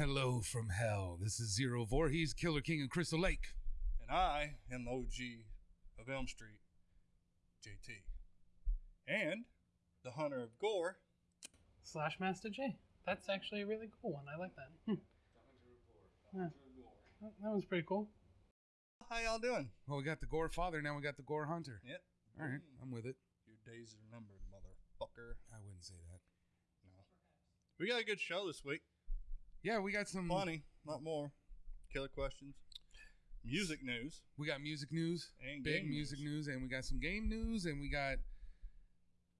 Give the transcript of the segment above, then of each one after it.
Hello from hell. This is Zero Voorhees, Killer King of Crystal Lake. And I am the OG of Elm Street, JT. And the hunter of gore. Slash Master J. That's actually a really cool one. I like that. Hmm. Yeah. That that was pretty cool. How y'all doing? Well, we got the Gore Father, now we got the Gore Hunter. Yep. All right, I'm with it. Your days are numbered, motherfucker. I wouldn't say that. No. We got a good show this week. Yeah, we got some. Funny, not more. Killer questions. Music news. We got music news, And big game music news. and we got some game news, and we got,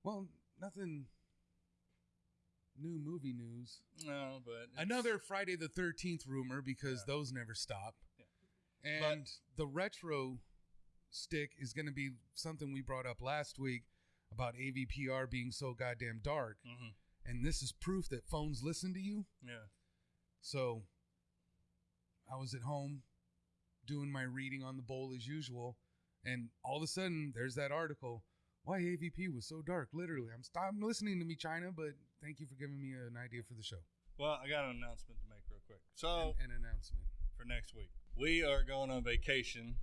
well, nothing new movie news. No, but Another Friday the 13th rumor because those never stop. Yeah. And the retro stick is going to be something we brought up last week about AVPR being so goddamn dark. Mhm. And this is proof that phones listen to you. Yeah. So I was at home doing my reading on the bowl as usual. And all of a sudden, there's that article. Why AVP was so dark. Literally, I'm stop listening to me, China, but thank you for giving me an idea for the show. Well, I got an announcement to make real quick. So, An, an announcement. for next week, we are going on vacation,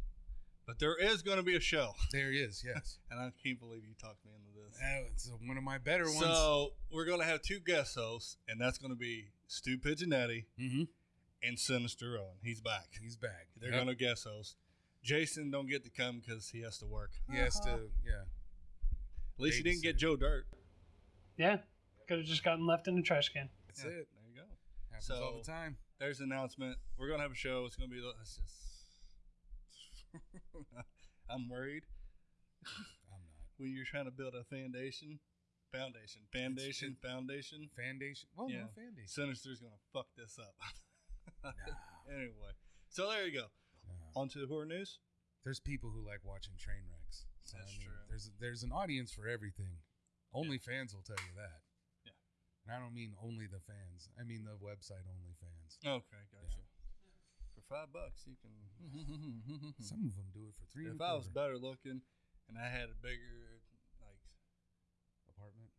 but there is going to be a show. There is, yes. And I can't believe you talked me into this. Uh, it's one of my better ones. So, we're going to have two guest hosts, and that's going to be Stu Pigeonetti hmm and Sinister Owen. He's back. He's back. They're Yep. going to guest host. Jason don't get to come because he has to work. He has to, yeah. At least he didn't get Joe Dirt. Yeah. Could have just gotten left in the trash can. That's Yeah, it. There you go. Happens So- all the time. There's an announcement. We're going to have a show. It's going to be. It's just. I'm worried I'm not. when you're trying to build a foundation. Foundation. Foundation. it- foundation. Foundation. Well, Yeah. no foundation. Sinister's going to fuck this up. anyway. So there you go. On to the horror news. There's people who like watching train wrecks. So, That's I mean, true. There's there's an audience for everything. Only fans will tell you that. Yeah. And I don't mean only the fans. I mean the website only fans. Okay, gotcha. For five bucks, you can. Some of them do it for three. if I was better looking and I had a bigger, like, apartment.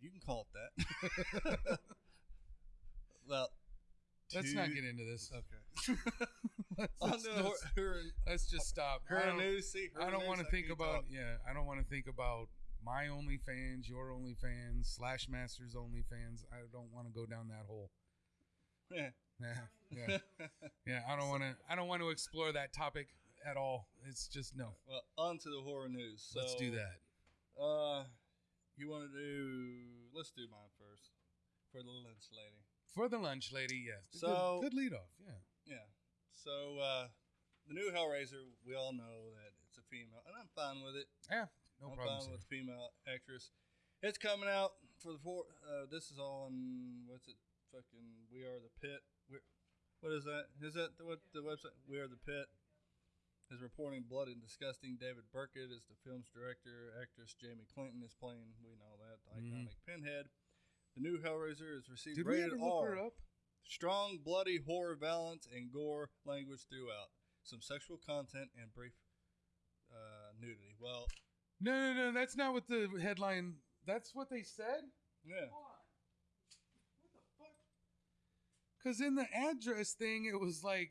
you can call it that. well, Let's two- not get into this. Okay. let's, let's just, her, let's just stop. I her don't, news. See, her I don't want to think about talk. yeah. I don't want to think about my OnlyFans, your OnlyFans, Slash Masters OnlyFans. I don't want to go down that hole. Yeah. Yeah, yeah, yeah. I don't want to. I don't want to explore that topic at all. It's just no. Well, on to the horror news. So, Let's do that. Uh, you want to do? Let's do mine first for the lunch lady. For the lunch lady, yes. So- good, good lead off. Yeah. Yeah. So uh, the new Hellraiser, we all know that it's a female, and I'm fine with it. Yeah. No I'm problem. fine with the female actress. It's coming out for the four. Uh, this is all on what's it? Fucking We Are the Pit. We what is that? Is that the, what the website? We Are the Pit is reporting blood and disgusting. David Burkett is the film's director. Actress Jamie Clayton is playing. We know that the iconic Pinhead. The new Hellraiser is received Mm-hmm. Did we ever look R. her up? Strong, bloody horror violence and gore language throughout. Some sexual content and brief uh, nudity. Well, No, no, no. That's not what the headline. That's what they said. yeah. Because in the address thing, it was like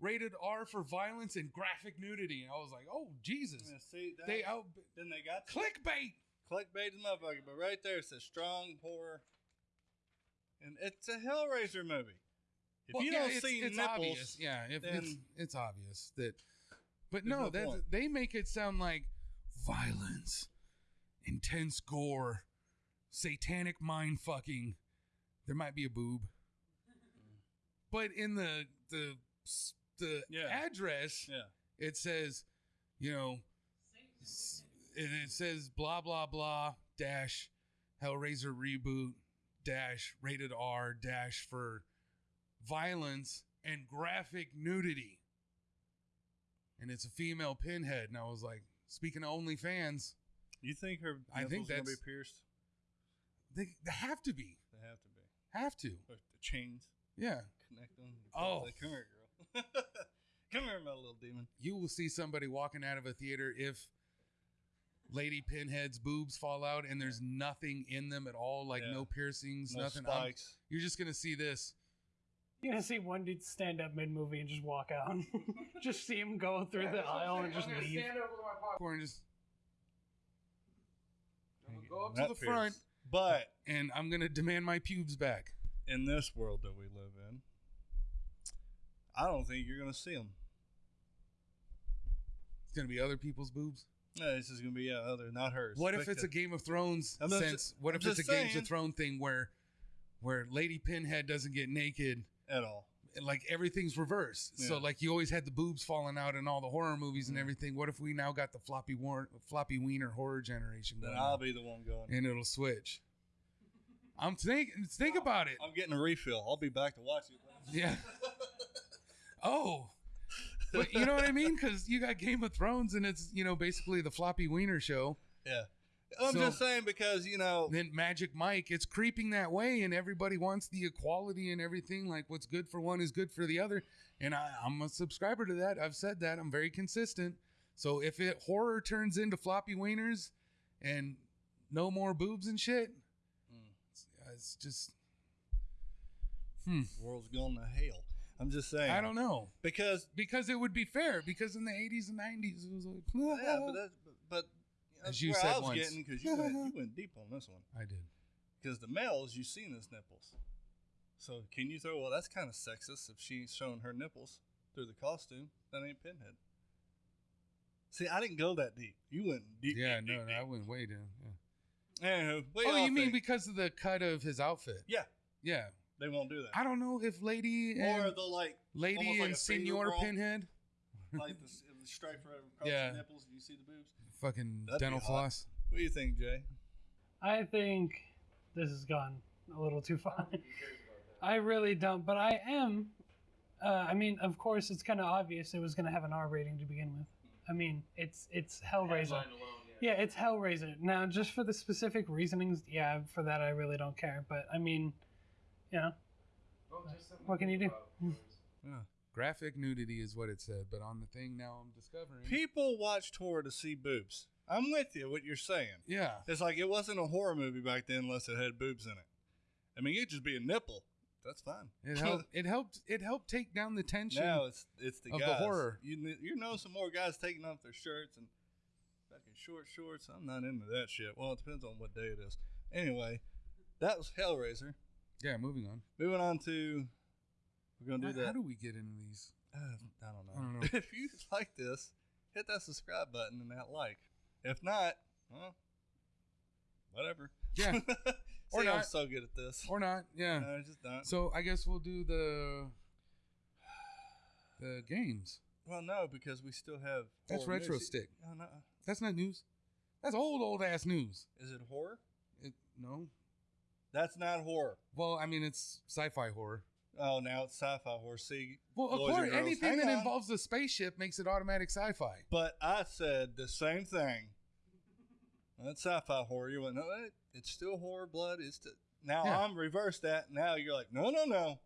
rated R for violence and graphic nudity, and I was like, oh Jesus, Yeah, see, that, they out then they got clickbait. clickbait the motherfucker, but right there it says strong horror, and it's a Hellraiser movie. If Well, you yeah, don't it's, see it's nipples, obvious. Yeah, if then- it's it's obvious that. But no, no that they make it sound like violence, intense gore, satanic mind fucking. There might be a boob, but in the the the Yeah. address, yeah, it says, you know, and it, says blah blah blah dash Hellraiser reboot dash rated R dash for violence and graphic nudity, and it's a female pinhead, and I was like, speaking of OnlyFans, you think her I think nipples gonna be pierced? they, they have to be, They have to be. have to, Or the chains yeah. Connect them. Oh. Like, come here, girl. come here, my little demon. You will see somebody walking out of a theater if Lady Pinhead's boobs fall out and there's nothing in them at all, like Yeah. no piercings, No nothing. I'm- spikes. you're just gonna see this. You're gonna see one dude stand up mid movie and just walk out. just see him go through the aisle and just leave. stand over my popcorn and just. I'm gonna go up That to the front. But and I'm gonna demand my pubes back. in this world that we live in, I don't think you're going to see them. It's gonna be other people's boobs. No, this is going to be yeah, other, not hers. What if it's a Game of Thrones I'm just- sense? What I'm if it's a just Games of Thrones thing where, where Lady Pinhead doesn't get naked? at all? Like everything's reversed. So like you always had the boobs falling out in all the horror movies and Mhm. everything. What if we now got the floppy war- floppy wiener horror generation Then I'll on? be the one going. and it'll switch. I'm thinking. Think about it. I'm getting a refill. I'll be back to watch it. Yeah. Oh. But you know what I mean? Because you got Game of Thrones and it's, you know, basically the floppy wiener show. Yeah. I'm So- just saying because, you know, Then Magic Mike, it's creeping that way and everybody wants the equality and everything. Like what's good for one is good for the other. And I, I'm a subscriber to that. I've said that. I'm very consistent. So if it horror turns into floppy wieners and no more boobs and shit, Mm. it's, it's just. Hmm. the world's going to hell. I'm just saying. I don't know. Because, because it would be fair. Because in the 80s and 90s, it was like, yeah, but, that, but, but As you said I was once. getting because you went, you went deep on this one. I did. Because the males, you've seen his nipples. So can you throw, well, that's kind of sexist if she's showing her nipples through the costume. That ain't Pinhead. See, I didn't go that deep. You went deep. Yeah, deep, no, deep, no, I deep. went way down. Yeah. Anywho, Oh, y'all mean because of the cut of his outfit? Yeah, Yeah. They won't do that. I don't know if Lady or and they'll like, Lady almost like and a finger Senor roll. Pinhead, like the, the stripe right across Yeah. the nipples. and You see the boobs. fucking That'd dental floss. What do you think, Jay? I think this has gone a little too far. I really don't, but I am. Uh, I mean, of course, it's kind of obvious it was going to have an R rating to begin with. I mean, it's it's Hellraiser. Yeah, it's Hellraiser. Now, just for the specific reasonings, yeah, for that I really don't care. But I mean, you know, what can you do? Hmm. Yeah. Graphic nudity is what it said, but on the thing now I'm discovering. People watch horror to see boobs. I'm with you. What you're saying. yeah. It's like it wasn't a horror movie back then unless it had boobs in it. I mean, it could just be a nipple. That's fine. It helped. It helped. It helped take down the tension. now it's it's the of the horror. You you know some more guys taking off their shirts and fucking short shorts. I'm not into that shit. Well, it depends on what day it is. Anyway, that was Hellraiser. Yeah. Moving on. Moving on to we're gonna do How, that. how do we get into these? Uh, I don't know. I don't know. if you like this, hit that subscribe button and that like. If not, well, whatever. Yeah. See, Or I'm not. so good at this. Or not? Yeah. No, just not. So I guess we'll do the the games. Well, no, because we still have. That's retro news. stick. Oh, no. That's not news. That's old old ass news. Is it horror? It, no. That's not horror. Well, I mean it's sci-fi horror. Oh, now it's sci-fi horror. See, Well, of course, anything hang that on. involves a spaceship makes it automatic sci-fi. But I said the same thing. That's sci-fi horror. You went, no, it, it's still horror, blood. It's st-. now Yeah. I'm reversed that. Now you're like, no, no, no,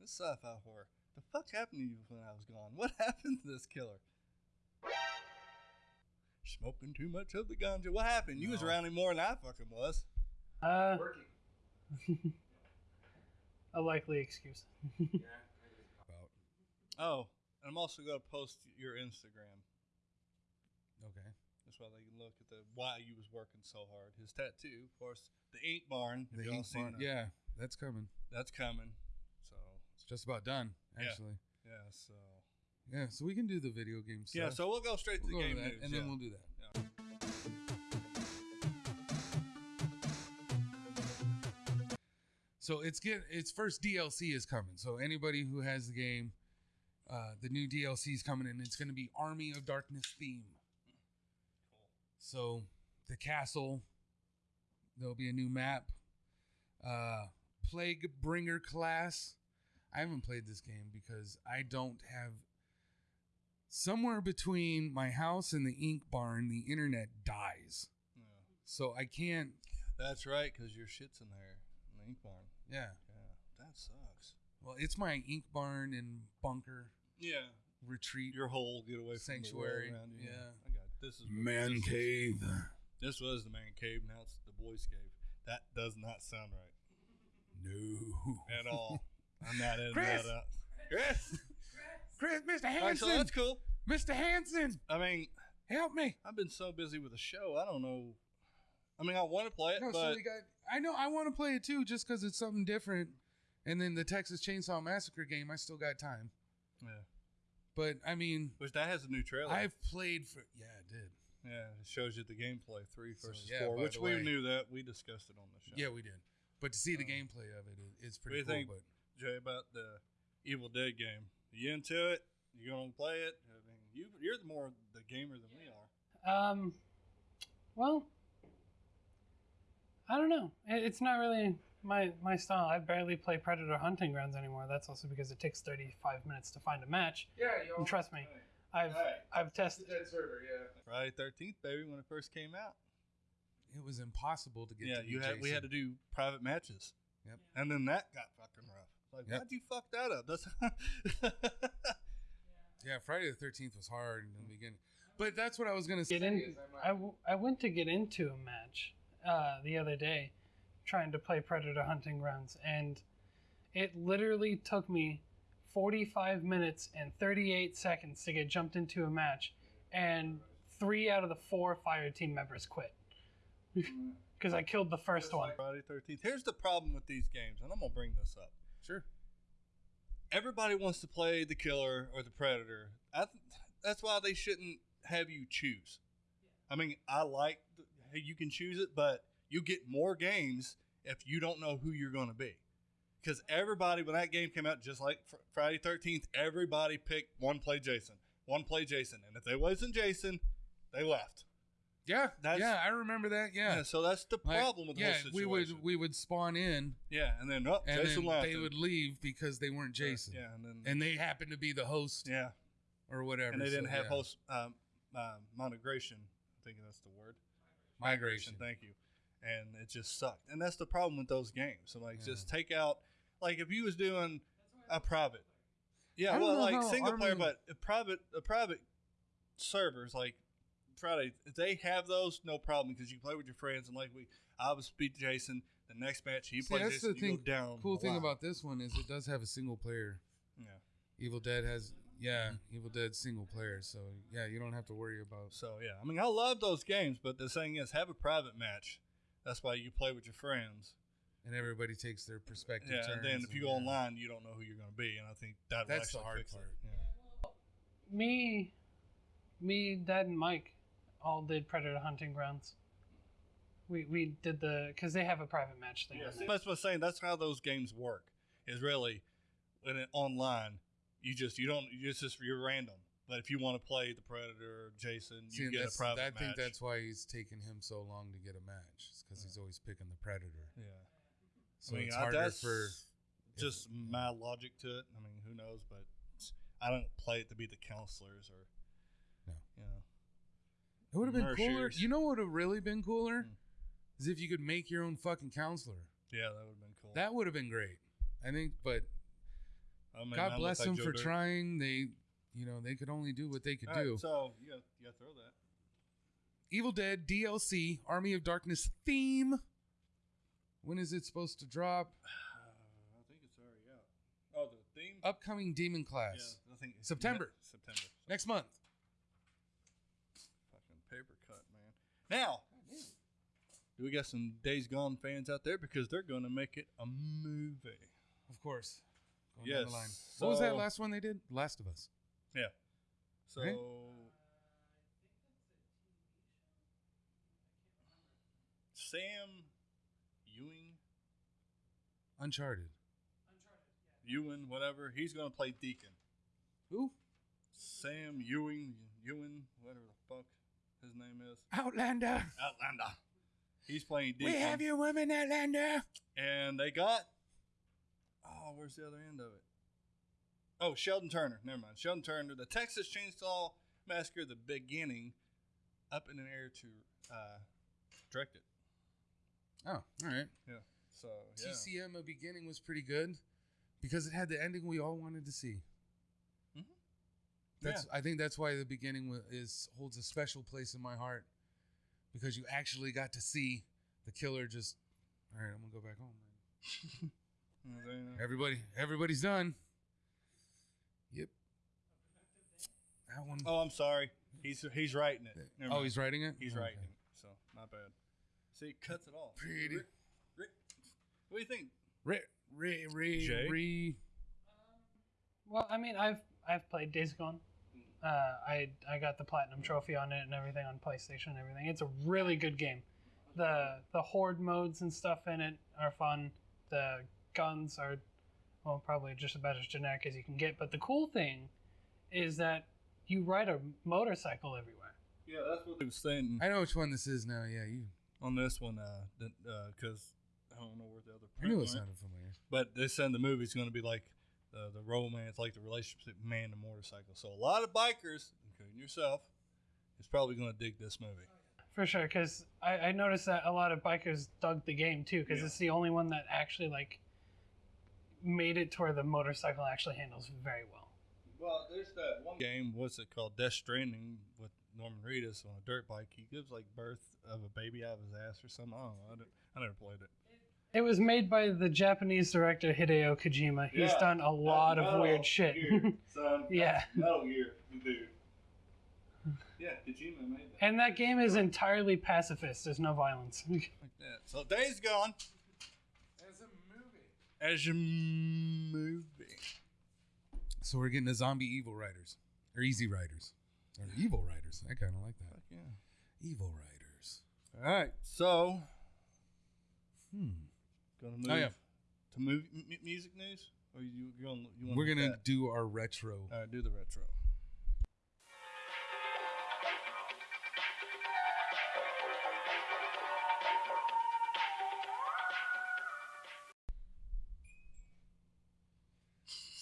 it's sci-fi horror. The fuck happened to you when I was gone? What happened to this killer? Smoking too much of the ganja. What happened? You was around him more than I fucking was. Uh, a likely excuse. Oh, and I'm also gonna post your Instagram. okay. That's why they can look at the why you was working so hard. His tattoo, of course, the ink barn. Have The y'all ink seen barn- that? Yeah, that's coming. that's coming. So It's just about done, Yeah. actually. yeah, so Yeah, so we can do the video game stuff. yeah, so we'll go straight we'll to the go to game that, news, and yeah. then we'll do that. So it's get its first DLC is coming. So anybody who has the game, uh, the new DLC is coming, and it's going to be Army of Darkness theme. Cool. So the castle, there'll be a new map. Uh, Plague Bringer class. I haven't played this game because I don't have. Somewhere between my house and the ink barn, the internet dies. Yeah. So I can't. That's right, because your shit's in there, in the ink barn. Yeah. Yeah, that sucks. Well, it's my ink barn and bunker Yeah, retreat. your whole get away from Sanctuary, the world around you. yeah. I got this is Man this is- cave. This was the man cave. Now it's the boys cave. That does not sound right No. at all. I'm not in Chris! that. Uh, Chris. Chris, Mr. All right, Hansen, so that's cool. Mr. Hansen, I mean, help me. I've been so busy with the show. I don't know. I mean, I want to play it, No, so but we got. I know I want to play it too, just because it's something different. And then the Texas Chainsaw Massacre game, I still got time. yeah. But I mean, Which that has a new trailer. I've played for. Yeah, it did. yeah, it shows you the gameplay three So, versus yeah, four, which we way- knew that we discussed it on the show. Yeah, we did. But to see the Um, gameplay of it, it it's do pretty you cool. think- But Jay, about the Evil Dead game. are You into it? You gonna play it? I mean, you you're the more the gamer than we are. Um, well, I don't know. It's not really my my style. I barely play Predator Hunting Grounds anymore. That's also because it takes 35 minutes to find a match. yeah, And trust me, I've Hey. I've tested. dead server. Yeah, Friday Thirteenth, baby, when it first came out. it was impossible to get. yeah, to you had we had to do private matches. Yep. And then that got fucking rough. Like, Yep. why'd you fuck that up? That's Yeah, Friday the Thirteenth was hard in the beginning, but that's what I was gonna say. Get in. is I might- I, w- I went to get into a match uh, the other day, trying to play Predator Hunting Grounds, and it literally took me 45 minutes and 38 seconds to get jumped into a match, and three out of the four fire team members quit because I killed the first one. Friday Thirteenth. Here's the problem with these games, and I'm gonna bring this up. sure. Everybody wants to play the killer or the predator. I th- that's why they shouldn't have you choose. I mean, I like the, hey, you can choose it, but you get more games if you don't know who you're going to be. Because everybody, when that game came out, just like fr- Friday Thirteenth, everybody picked one play Jason, one play Jason, and if they wasn't Jason, they left. Yeah, That's- yeah, I remember that. Yeah, Yeah, so that's the Like, problem with the yeah, whole we would we would spawn in, yeah, and then oh, and Jason then left. they and- would leave because they weren't Jason, Yeah, and then and they happened to be the host yeah, or whatever. and they didn't have yeah. host um, uh. I think that's the word. Migration. Thank you. And it just sucked. And that's the problem with those games. So like, Yeah. just take out like if you was doing a private. Yeah, well, like how single player, but a private, a private servers like Friday, if they have those, no problem because you play with your friends and like we, I was beat Jason. The next match he See, plays that's Jason, the you thing. go down. Cool the thing line. about this one is it does have a single player. yeah. Evil Dead has yeah, mm-hmm. Evil Dead single player. So yeah, you don't have to worry about. So yeah, I mean, I love those games, but the thing is, have a private match. That's why you play with your friends. And everybody takes their perspective. Yeah, and then if you go yeah. online, you don't know who you're going to be, and I think that That's the hard part. Yeah. Me, me, Dad, and Mike all did Predator Hunting Grounds. We we did the because they have a private match thing. Yeah, on see, there. that's what I'm saying. That's how those games work. Is really when it online, you just you don't you just you're random. But if you want to play the Predator Jason, you See, and get a private I match. think that's why he's taking him so long to get a match, because he's always picking the predator. yeah. So I mean, it's I- harder for. just my logic to it. I mean, who knows? But I don't play it to be the counselors or No. you know. It would have been cooler. You know what would have really been cooler? Hmm. Is if you could make your own fucking counselor. Yeah, that would have been cool. That would have been great. I think, but Mean, God bless them Joe for Dirt. trying. They, you know, they could only do what they could All right, do. so yeah, got you got to throw that. Evil Dead DLC Army of Darkness theme. When is it supposed to drop? Uh, I think it's already out. Oh, the theme. Upcoming Demon Class Yeah, I think September. September. next month. Fucking paper cut, man. Now, do we got some Days Gone fans out there because they're going to make it a movie? Of course. Going down the Yes, line. What was that last one they did? Last of Us. Yeah. So, Right? Sam Ewing, Uncharted. Ewan, whatever, he's going to play Deacon. Who? Sam Ewing, Ewan, whatever the fuck his name is. Outlander. Outlander. He's playing Deacon. We have your woman, Outlander. And they got. Oh, where's the other end of it? Oh, Sheldon Turner. Never mind. Sheldon Turner, the Texas Chainsaw Massacre, the beginning, up in the air to uh, direct it. Oh, all right. Yeah. So yeah. TCM, a beginning was pretty good because it had the ending we all wanted to see. Mhm. That's. I think that's why the beginning is holds a special place in my heart because you actually got to see the killer just. All right, I'm gonna go back home. Man. And then, Everybody, everybody's done. Yep. That one. Oh, I'm sorry. He's he's writing it. Never oh, mind. he's writing it. he's Okay. writing it. So not bad. See, it cuts it off. Pretty. Rick, Rick, what do you think? Re, re, re, Jay? re. Well, I mean, I've I've played Days Gone. Uh, I I got the platinum trophy on it and everything on PlayStation and everything. It's a really good game. The the horde modes and stuff in it are fun. The guns are well probably just about as generic as you can get. But the cool thing is that you ride a motorcycle everywhere. Yeah, that's what I was saying I know which one this is now. Yeah, you. on this one. Uh, because I don't know where the other. I knew it sounded familiar. But they said the movie's going to be like the the romance, like the relationship man and motorcycle. So a lot of bikers, including yourself, is probably going to dig this movie. For sure, because I, I noticed that a lot of bikers dug the game too, because Yeah. it's the only one that actually like made it to where the motorcycle actually handles very well. Well, there's that one game. What's it called? Death Stranding with Norman Reedus on a dirt bike. He gives like birth of a baby out of his ass or something. I don't know. I, I never played it. It was made by the Japanese director Hideo Kojima. He's Yeah, done a lot of weird shit. son. Yeah. Metal Gear, dude. Yeah, Kojima made that. and that game is entirely pacifist. There's no violence. Like that. So Days Gone As a movie. As your movie. So we're getting the zombie evil riders, or easy riders, or evil riders. I kind of like that. Fuck yeah. Evil riders. All right, so Hmm. gonna move Oh, yeah. to movie m- music news, or you you gonna you want We're gonna do our retro. all right do the retro.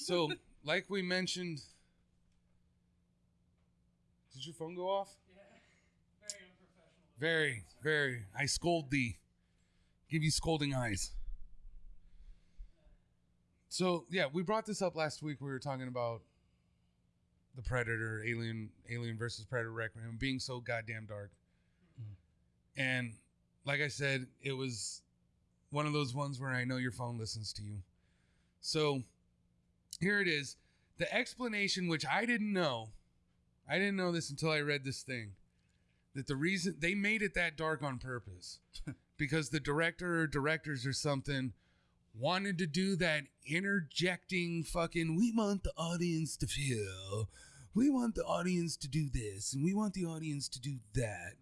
So, like we mentioned, did your phone go off? Yeah. Very, unprofessional. very. very. I scold thee. Give you scolding eyes. So yeah, we brought this up last week. We were talking about the Predator, Alien, Alien versus Predator Requiem being so goddamn dark. Mm-hmm. And like I said, it was one of those ones where I know your phone listens to you. So here it is. The explanation, which I didn't know, I didn't know this until I read this thing, that the reason they made it that dark on purpose. Because the director or directors or something wanted to do that interjecting fucking, we want the audience to feel, we want the audience to do this, and we want the audience to do that.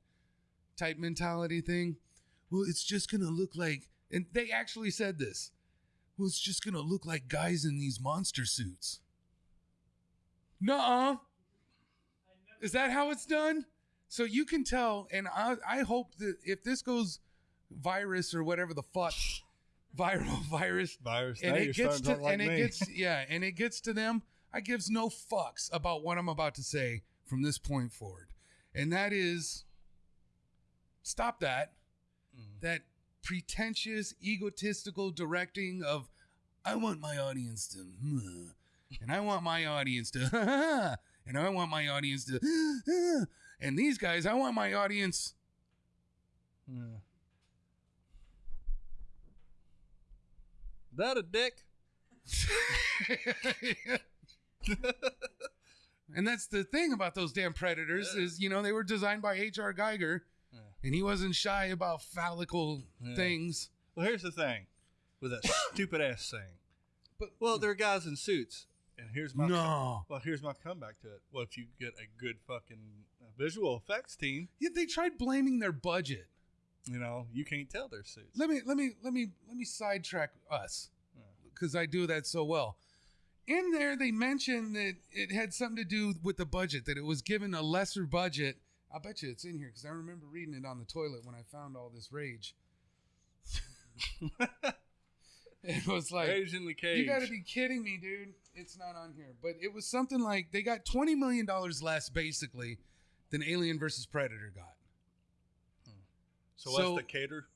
Type mentality thing. Well, it's just going to look like, and they actually said this well, it's just gonna look like guys in these monster suits. Nuh-uh. Is that how it's done? So you can tell, and I, I hope that if this goes virus or whatever the fuck, viral virus, Virus. and it gets to, to like and it gets yeah, and it gets to them. I gives no fucks about what I'm about to say from this point forward, and that is, stop that Mm. that pretentious, egotistical directing of I want my audience to and I want my audience to and I want my audience to and these guys, I want my audience Yeah. That a dick? and that's the thing about those damn predators Yeah. is you know they were designed by H.R. Giger. And he wasn't shy about phallical Yeah. things. Well, here's the thing with that stupid ass thing. But Well, there are guys in suits, and here's my no. well, here's my comeback to it. Well, if you get a good fucking uh, visual effects team, Yeah, they tried blaming their budget. you know, you can't tell they're suits. let me let me let me let me sidetrack us Yeah. because I do that so well. In there, they mentioned that it had something to do with the budget, that it was given a lesser budget. I bet you it's in here because I remember reading it on the toilet when I found all this rage. It was like, Cage in the cage. you got to be kidding me, dude. It's not on here, but it was something like they got twenty million dollars less, basically, than Alien versus Predator got. Hmm. so what's so- the cater?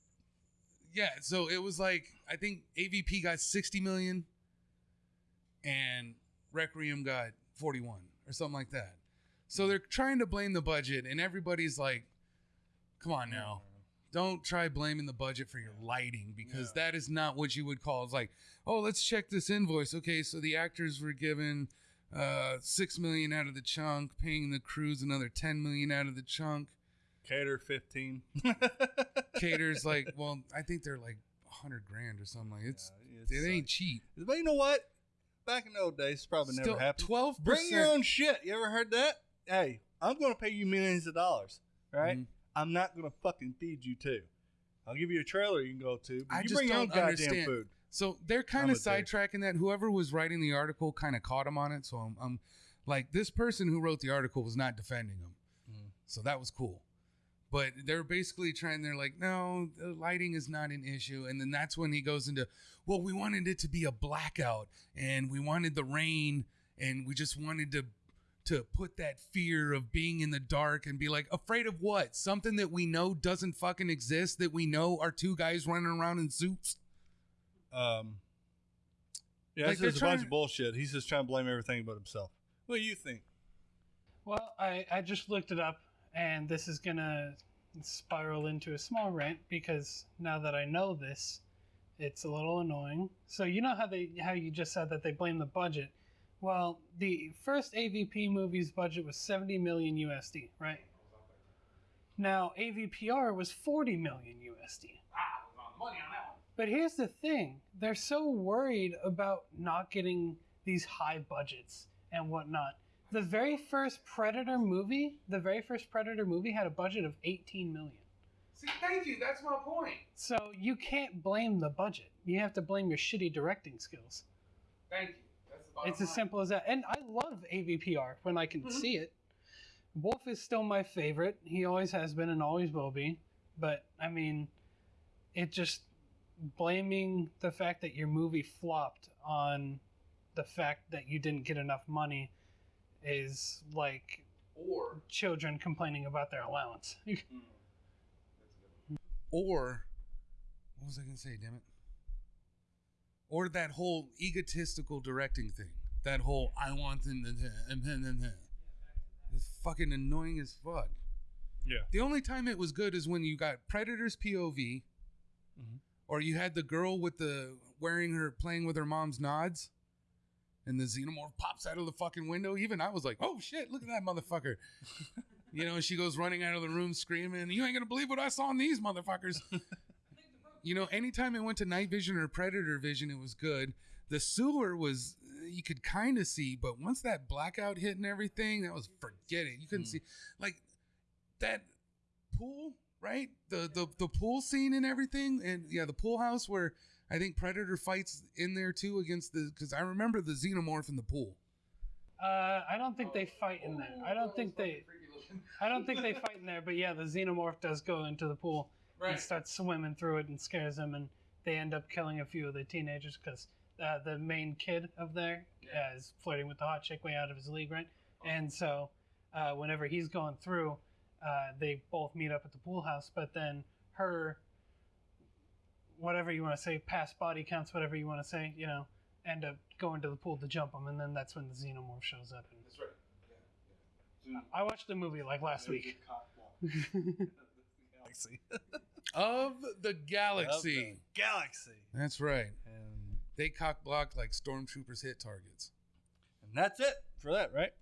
Yeah, so it was like I think AVP got 60 million and Requiem got 41 or something like that. So they're trying to blame the budget and everybody's like come on now. don't try blaming the budget for your lighting because that is not what you would call. It's like, oh, let's check this invoice. Okay, so the actors were given uh six million out of the chunk, paying the crews another ten million out of the chunk. Cater fifteen. Caters like, well, I think they're like a hundred grand or something. Like it's Yeah, it ain't sucks. cheap. But you know what? Back in the old days, it's probably Still, never happened. twelve Bring your own shit. You ever heard that? Hey, I'm going to pay you millions of dollars, right? Mhm. I'm not going to fucking feed you too. I'll give you a trailer you can go to. But I you just bring your own don't goddamn understand. food. So they're kind of sidetracking that. Whoever was writing the article kind of caught him on it. So I'm, I'm like, this person who wrote the article was not defending him. Mm. So that was cool. But they're basically trying, they're like, no, the lighting is not an issue. And then that's when he goes into, well, we wanted it to be a blackout and we wanted the rain and we just wanted to to put that fear of being in the dark and be like afraid of what something that we know doesn't fucking exist that we know are two guys running around in suits Um, yeah, Like, this they're a bunch trying- of bullshit. He's just trying to blame everything but himself. What do you think? Well, I, I just looked it up, and this is gonna spiral into a small rant because now that I know this, it's a little annoying. So you know how they how you just said that they blame the budget. Well, the first AVP movie's budget was 70 million USD, right? Now AVPR was 40 million USD. Ah, money on that one. But here's the thing they're so worried about not getting these high budgets and whatnot. The very first Predator movie, the very first Predator movie had a budget of 18 million. See, thank you. That's my point. So you can't blame the budget. You have to blame your shitty directing skills. Thank you. It's as simple as that. And I love AVPR when I can mm-hmm. see it. Wolf is still my favorite. He always has been and always will be. But I mean, it just blaming the fact that your movie flopped on the fact that you didn't get enough money is like Or children complaining about their allowance. Mm. or what was I gonna say? Damn it. Or that whole egotistical directing thing. That whole I want them to. It's fucking annoying as fuck. Yeah. The only time it was good is when you got Predator's POV, Mhm. or you had the girl with the wearing her playing with her mom's nods, and the xenomorph pops out of the fucking window. Even I was like, "Oh shit! Look at that motherfucker!" you know, she goes running out of the room screaming, "You ain't gonna believe what I saw in these motherfuckers!" you know, anytime it went to night vision or predator vision, it was good. The sewer was you could kind of see, but once that blackout hit and everything, that was forget it. You couldn't see like that pool, right? The the the pool scene and everything, and yeah, the pool house where I think Predator fights in there too against the because I remember the xenomorph in the pool. Uh, I don't think they fight in there. I don't think they. I don't think they fight in there. But yeah, the xenomorph does go into the pool and Right. starts swimming through it and scares them, and they end up killing a few of the teenagers because uh, the main kid of there uh, is flirting with the hot chick way out of his league, right? And so uh, whenever he's going through, uh, they both meet up at the pool house. But then her, whatever you want to say, past body counts, whatever you want to say, you know, end up going to the pool to jump him, and then that's when the xenomorph shows up. And That's right. I watched the movie like last week. Galaxy. Of the galaxy. Galaxy. That's right. And, They cock block like stormtroopers hit targets. and that's it for that, right?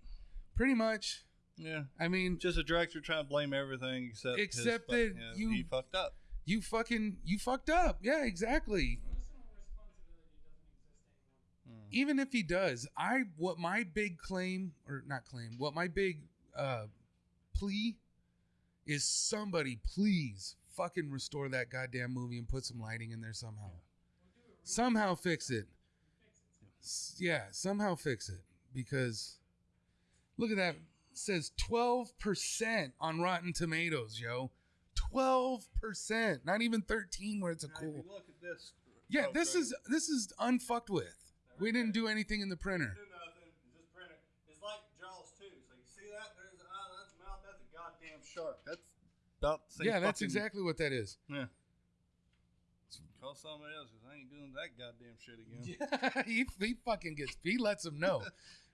Pretty much. Yeah. I mean, Just a director trying to blame everything except Except fuck- that yeah, you- he fucked up. you fucking you fucked up. Yeah, exactly. Mm. even if he does, I what my big claim or not claim, what my big uh plea is somebody please fucking restore that goddamn movie and put some lighting in there somehow. Somehow fix it. Yeah, somehow fix it because look at that it says 12% on Rotten Tomatoes, yo. 12%, not even 13 where it's a Now, cool. look at this. Yeah, oh, this sorry. is this is unfucked with. We didn't do anything in the printer. do nothing. Just print it. It's like Jaws 2. So you see that? There's an eye, that's a mouth, that's a goddamn shark. That's about the same Yeah, that's exactly what that is. Yeah. Call somebody else because I ain't doing that goddamn shit again. Yeah, he, he fucking gets he lets them know.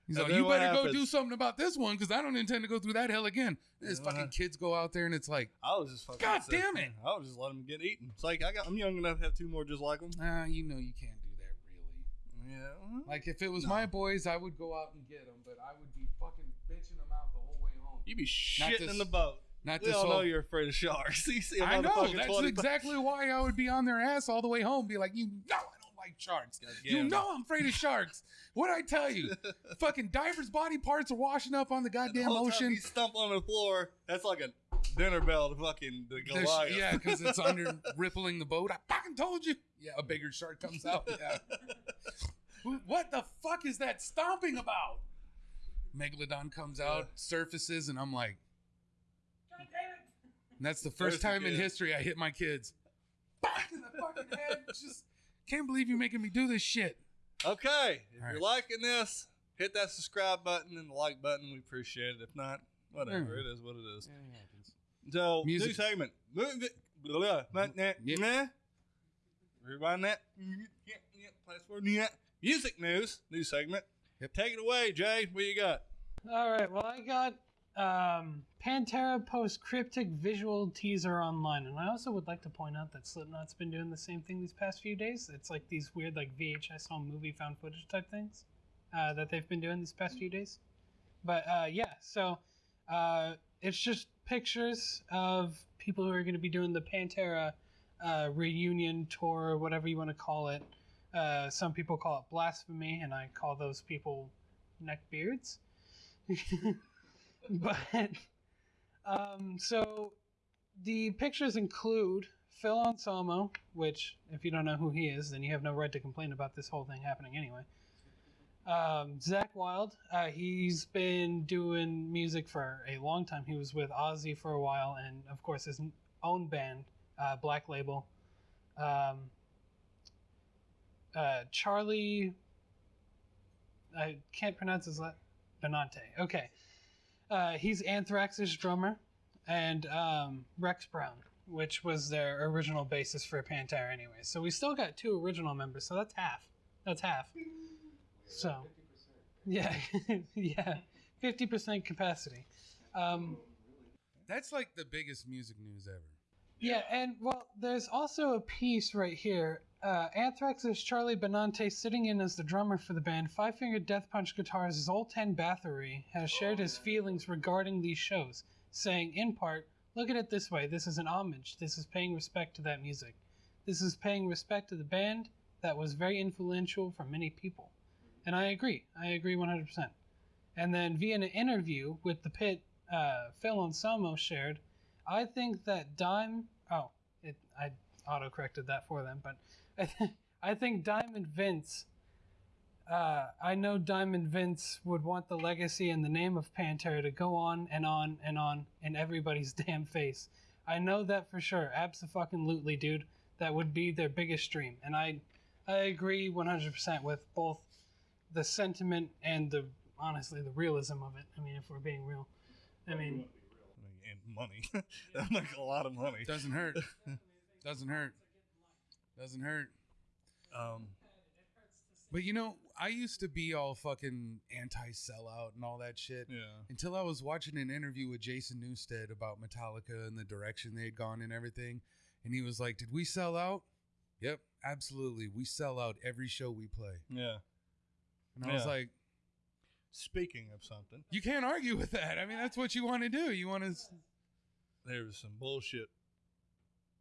He's And like, you what better go do something about this one because I don't intend to go through that hell again. And his Uh-huh. fucking kids go out there and it's like, I was just fucking. God sick, damn it. I was just let them get eaten. It's like I got. I'm young enough to have two more just like them. ah, you know, you can't do that really. Yeah. well, Like if it was No. my boys, I would go out and get them, but I would be fucking bitching them out the whole way home. You'd be shitting this- in the boat. Not We this all know you're afraid of sharks. you see a I know that's 20 exactly why I would be on their ass all the way home. Be like, you know, I don't like sharks. You damn. know, I'm afraid of sharks. What I tell you? fucking divers' body parts are washing up on the The goddamn time ocean. You stump on the floor. That's like a dinner bell to fucking the There's- Goliath. yeah, because it's under rippling the boat. I fucking told you. Yeah, a bigger shark comes out. Yeah. What the fuck is that stomping about? Megalodon comes out, surfaces, and I'm like, and that's the first There's the time in history I hit my kids. Back in the fucking head. Just can't believe you're making me do this shit. Okay, if All you're right. liking this, hit that subscribe button and the like button. We appreciate it. If not, whatever. Yeah. It is what it is. So, Music. new segment. Yep. nah. Rewind that. Yeah, yeah, password, yeah. Music news. New segment. Yep. Take it away, Jay. What you got? All right. Well, I got um, Pantera post cryptic visual teaser online, and I also would like to point out that Slipknot's been doing the same thing these past few days. It's like these weird, like VHS home movie found footage type things uh, that they've been doing these past few days. But uh, yeah, so uh, it's just pictures of people who are going to be doing the Pantera uh, reunion tour, or whatever you want to call it. Uh, some people call it blasphemy, and I call those people neckbeards. but um, so the pictures include Phil Anselmo, which, if you don't know who he is, then you have no right to complain about this whole thing happening anyway. Um, Zakk Wylde, uh, he's been doing music for a long time. He was with Ozzy for a while, and of course his own band, uh, Black Label. Um, uh, Charlie, I can't pronounce his last. Benante. Okay. Uh, he's Anthrax's drummer, and um, Rex Brown, which was their original bassist for Pantera anyway. So we still got two original members, so that's half. That's half. So, yeah, yeah, fifty percent capacity. Um, That's like the biggest music news ever. yeah, and well, there's also a piece right here. Uh, Anthrax's Charlie Benante, sitting in as the drummer for the band, Five Finger Death Punch guitarist Zoltan Bathory has shared his feelings regarding these shows, saying, in part, Look at it this way this is an homage. This is paying respect to that music. This is paying respect to the band that was very influential for many people. And I agree. I agree 100%. And then via an interview with the pit, uh, Phil Anselmo shared, I think that Dime. Oh, it, I auto corrected that for them, but I, th- I think Diamond Vince. Uh, I know Diamond Vince would want the legacy and the name of Pantera to go on and on and on in everybody's damn face. I know that for sure. Absolutely, dude. That would be their biggest dream, and I, I agree 100% with both the sentiment and the honestly the realism of it. I mean, if we're being real, I mean. And money. that make a lot of money. Doesn't hurt. Doesn't hurt. Doesn't hurt. Um, But you know, I used to be all fucking anti sellout and all that shit. yeah. Until I was watching an interview with Jason Newsted about Metallica and the direction they had gone and everything. And he was like, Did we sell out? Yep, absolutely. We sell out every show we play. Yeah. And I was like, Speaking of something, You can't argue with that. I mean, that's what you want to do. You want to. there was some bullshit.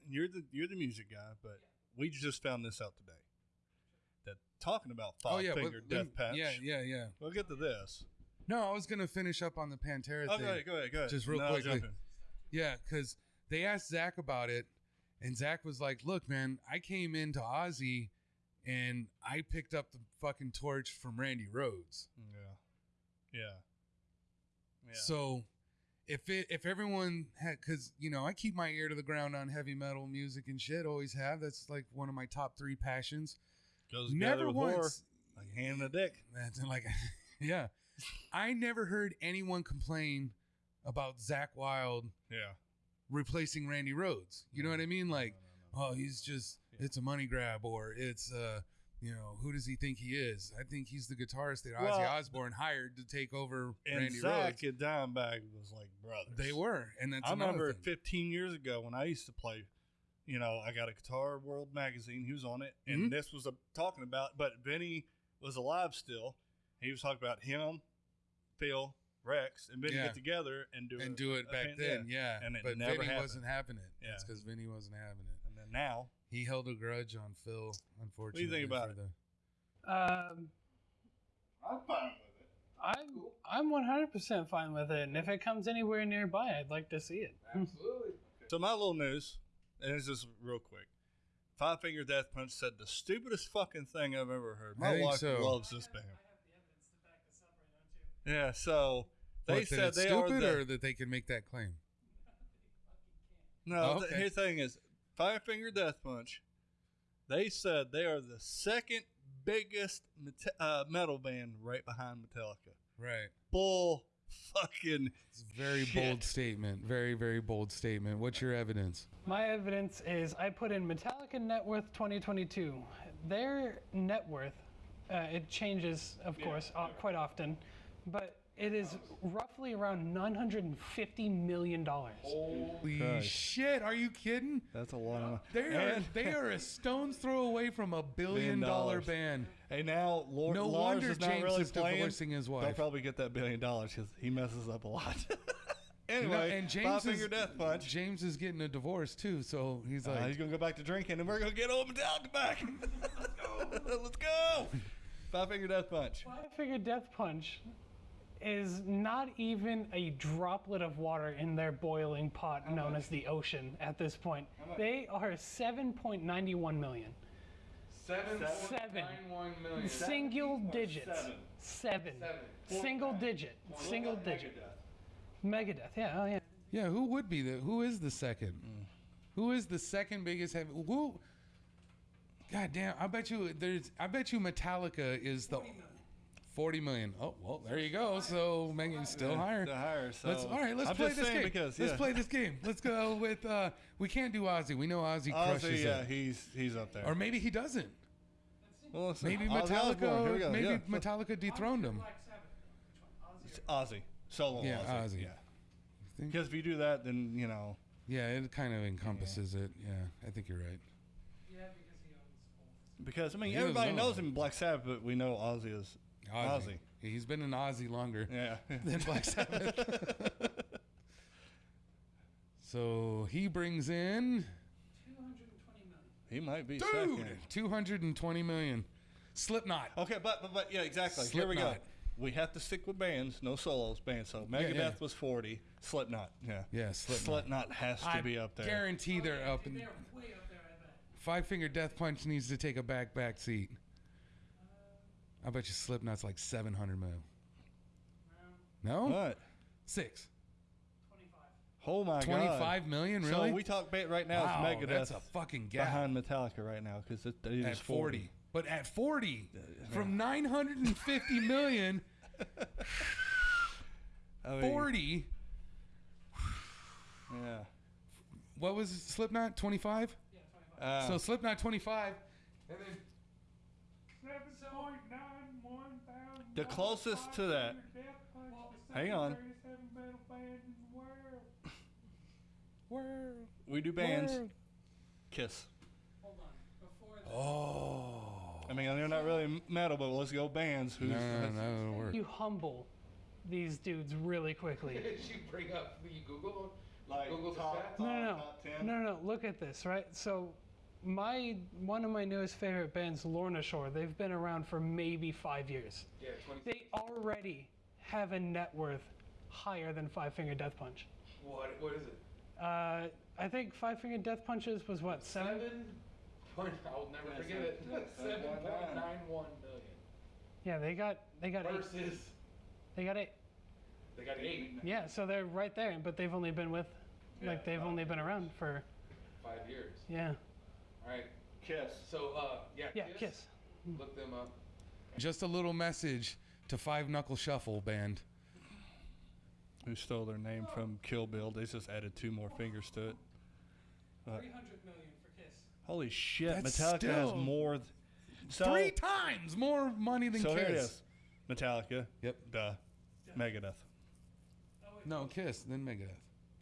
You're the you're the music guy, but we just found this out today. That talking about five Oh, yeah. finger but- death patch. Yeah, yeah, yeah. We'll get to this. No, I was going to finish up on the Pantera Oh, thing. go ahead, go ahead, go ahead. Just real No, quickly. Yeah, because they asked Zakk about it, and Zakk was like, "Look, man, I came into Ozzy, and I picked up the fucking torch from Randy Rhoads. Yeah. Yeah. Yeah. So, if it if everyone had, because you know, I keep my ear to the ground on heavy metal music and shit, always have. That's like one of my top three passions. Goes Never once, horror, like hand in a dick. That's like, yeah, I never heard anyone complain about Zakk Wylde Yeah. replacing Randy Rhoads. You know what I mean? Like, No, no, no. oh, he's just Yeah. it's a money grab or it's uh you know, who does he think he is? I think he's the guitarist that Well, Ozzy Osbourne hired to take over And Randy Zakk Rhoads. and Dimebag was like brothers. They were, and that's I remember thing. 15 years ago when I used to play. You know, I got a Guitar World magazine. He was on it, and Mhm. this was a, talking about. But Vinnie was alive still. He was talking about him, Phil, Rex, and Vinnie Yeah. get together and do and a- do it back then, yeah. And it but never Vinnie happened. wasn't having it. Yeah. It's because Vinnie wasn't having it. And then now, He held a grudge on Phil, unfortunately. What do you think about it? the- Um, I'm fine with it. I'm I'm 100% fine with it, and if it comes anywhere nearby, I'd like to see it. Absolutely. So my little news, and it's just real quick. Five Finger Death Punch said the stupidest fucking thing I've ever heard. My wife so. loves this band. Yeah, so they What, that said it's they are stupid the, or that they can make that claim? No, Oh, the here's the thing is Five Finger Death Punch. They said they are the second biggest mete- uh, metal band right behind Metallica. Right. Bull fucking It's a very Shit. bold statement. Very, very bold statement. What's your evidence? My evidence is I put in Metallica net worth 2022. Their net worth, uh, it changes, of course, uh, quite often, but it is roughly around 950 million dollars. Holy Christ. shit! Are you kidding? That's a lot of They are And- they are a stone's throw away from a billion Billion dollar dollars. band. Hey, now Lord, No Lars wonder is not James really is playing. divorcing his wife. They'll probably get that billion dollars because he messes up a lot. anyway, You know, and James Five is, Death Punch. James is getting a divorce too, so he's Uh, like, he's gonna go back to drinking, and we're gonna get old Metallica back. Let's go. Let's go. Five Finger Death Punch. Five Finger Death Punch is not even a droplet of water in their boiling pot known as the ocean at this point. They are 7.91 million. seven, Seven. one million. Single digits. Seven. Single digit. Single digit. Megadeth. Yeah. Oh yeah. Yeah, who would be the? Who is the second? Who is the second biggest heavy? Who? God damn! I bet you there's. I bet you Metallica is the. 40 million. Oh well, there you go. So Megan's still higher. The higher. So Let's all right. Let's I'm play this game. because let's play this game. Let's go with. uh We can't do Ozzy. We know Ozzy crushes Ozzy, yeah, it, he's he's up there. or maybe he doesn't. well, listen, Maybe Ozzy Metallica. Osbourne, here we go, Maybe yeah. Metallica dethroned him. Ozzy solo. Yeah, Ozzy. Ozzy. Yeah. Because if you do that, then you know. Yeah, it kind of encompasses it. Yeah, I think you're right. Yeah, because he owns. Because I mean, He everybody knows him Black Sabbath, but we know Ozzy is Ozzy. Ozzy. He's been an Ozzy longer yeah. than Black Sabbath. so he brings in, 220 million. he might be dude, second. 220 million. Slipknot. Okay, but, but but yeah, exactly. Here we go. Slipknot. We have to stick with bands, no solos. Bands. So Megadeth yeah. was forty. Slipknot. Yeah. Yeah, Slipknot. Slipknot has to I be up there. guarantee they're up. In, Five Finger Death Punch needs to take a back back seat. I bet you Slipknot's like 700 mil. No? What? Six. Oh my god. 25 million, really? So we talk ba- right now. wow, it's Megadeth that's a fucking gap. behind Metallica right now because it, it at is 40. But at 40, from 950 million, I mean, 40, Yeah. what was Slipknot? 25? Uh, so Slipknot 25. And then the closest to that. Hang on. World. We do bands. World. Kiss. Oh. I mean, they're not really metal, but let's go bands. Who's No, no, no, that'll work. You humble these dudes really quickly. Did you bring up the Google? like Google top, stats? No, no, no, top 10? no, no. Look at this, right? So, my one of my newest favorite bands, Lorna Shore. They've been around for maybe five years. Yeah, 20. They already have a net worth higher than Five Finger Death Punch. What, what is it? Uh, I think Five Finger Death Punches was what seven? Point, I'll never forget it. Seven point nine one million Yeah, they got they got eight. versus They got eight. they got eight Yeah, so they're right there, but they've only been with, like they've only been around for five years. yeah All right. Kiss. So uh, yeah. yeah Kiss. Look them up. Just a little message to Five Knuckle Shuffle band. Who stole their name from Kill Bill? They just added two more fingers to it. Three hundred million for Kiss. Holy shit! That's Metallica has more. th- So- Three times more money than So Kiss. here it is. Metallica. Yep. Duh. Megadeth. No, Kiss, then Megadeth.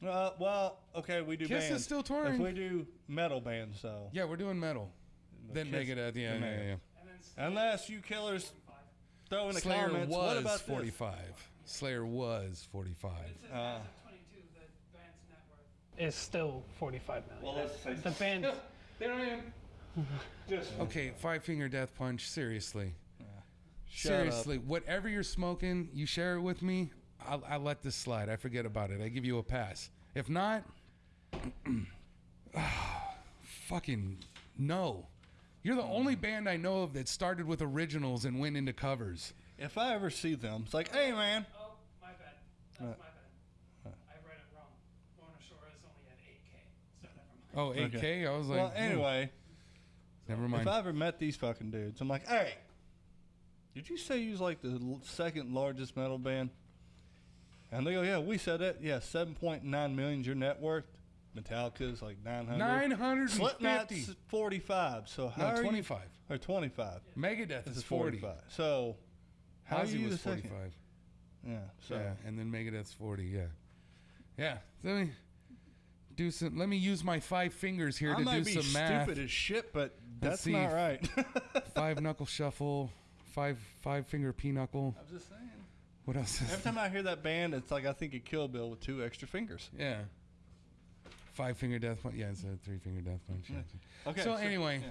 Uh, well, okay, we do Kiss is bands. still If touring. we do metal bands, so Yeah, we're doing metal. Then Kiss- Megadeth. Yeah, then yeah, Megadeth. yeah. Unless you killers throw in the Slayer comments, was what about this? 45. Slayer was 45. Uh, Is still 45 million. well, let's say the band. They don't even. just Okay, Five Finger Death Punch. Seriously. Shut up. Seriously. Whatever you're smoking, you share it with me. I'll, I'll let this slide. I forget about it. I give you a pass. If not, fucking no. You're the only band I know of that started with originals and went into covers. If I ever see them, it's like, hey man, Oh, my bad. That's Uh, my bad. I read it wrong. Lorna Shore only at 8K. So never mind. Oh, 8K? Okay. I was like, well, hmm, anyway, never mind. if I ever met these fucking dudes, I'm like, hey, did you say you was like the l- second largest metal band? And they go, yeah, we said it. Yeah, 7.9 million's your net worth. Metallica's like 900. 950. Slipknot's 45. So how No, 25. you? Or 25. Megadeth This is 40. 45. So how are Ozzy you was the second? 45. Yeah. So Yeah, and then Megadeth's 40. Yeah. Yeah. Let me do some. Let me use my five fingers here I to do be some math. stupid as shit, but Let's that's see. not right. five knuckle shuffle, five five finger pinochle. I'm just saying. What else? Every time I hear that band, it's like I think of Kill Bill with two extra fingers. yeah. Five finger death punch. Yeah, it's a three finger death punch. yeah. Okay. So anyway, yeah.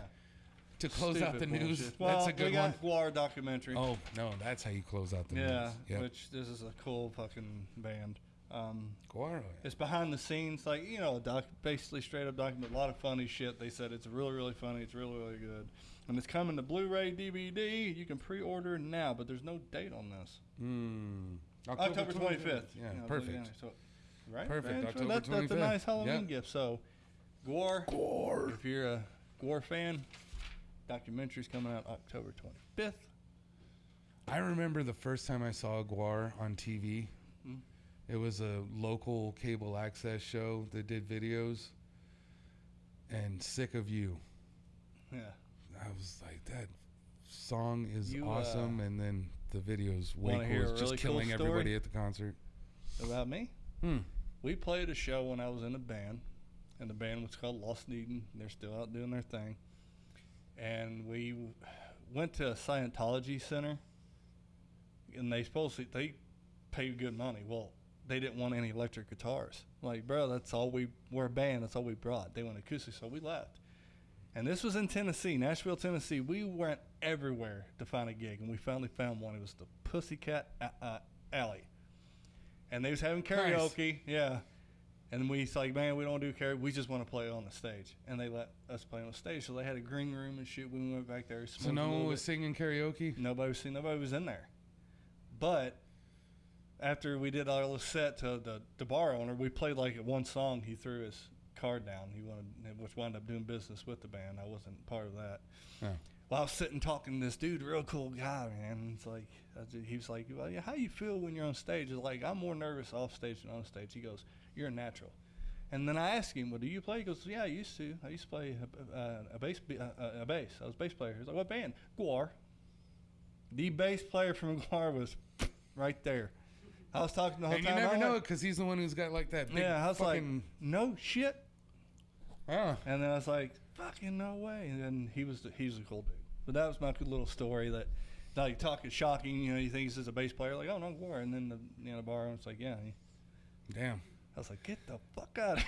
To close out the Stupid news, bullshit. Well, that's a good we one. got GWAR documentary. Oh no, that's how you close out the yeah, news. Yeah. which this is a cool fucking band. Um, Guaro. it's behind the scenes, like you know, a doc, basically straight up document. A lot of funny shit. They said it's really, really funny. It's really, really good, and it's coming to Blu-ray, DVD. You can pre-order now, but there's no date on this. Mm. October 25th. Yeah, You know, perfect. So, right? Perfect, man? So October that's, that's a nice Halloween Yep. gift. So, GWAR. GWAR. If you're a GWAR fan, documentary's coming out October 25th. I remember the first time I saw GWAR on TV. Hmm. It was a local cable access show that did videos. And Sick of You. Yeah. I was like, that song is You, uh, awesome. and then the videos way wanna cool. hear a really just cool killing story? everybody at the concert. About me? Hmm. We played a show when I was in a band, and the band was called Lost Eden. They're still out doing their thing. And we w- went to a Scientology center, and they supposedly they pay good money. Well, they didn't want any electric guitars. Like, bro, that's all we we're a band. That's all we brought. They want acoustic, so we left. And this was in Tennessee, Nashville, Tennessee. We went everywhere to find a gig, and we finally found one. It was the Pussycat uh, Alley, and they was having karaoke. Yeah, and we was like, man, we don't do karaoke. We just want to play on the stage, and they let us play on the stage. So they had a green room and shit. We went back there. So no one was bit. singing karaoke? Nobody was seen. Nobody was in there. But after we did our little set to the, the bar owner, we played like one song. He threw his card down. He wanted, which wound up doing business with the band. I wasn't part of that. Oh. Well, I was sitting talking to this dude, real cool guy, man. and It's like I ju- he was like, "Well, yeah, how you feel when you're on stage?" It's like I'm more nervous off stage than on stage. He goes, "You're a natural." And then I asked him, "Well, do you play?" He goes, "Yeah, I used to. I used to play a, a, a bass, a, a- bass. I was a bass player." He's like, "What band?" GWAR. The bass player from GWAR was right there. I was talking the whole And you time. never I'm know because he's the one who's got like that big yeah, I was like, "No shit." Oh. And then I was like, "Fucking no way!" And then he was the, he's a cool dude. But that was my good little story that, like, talking shocking. You know, you think he's just a bass player, like, "Oh no, GWAR," and then the you know the bar owner's like, "Yeah." Damn. I was like, "Get the fuck out!"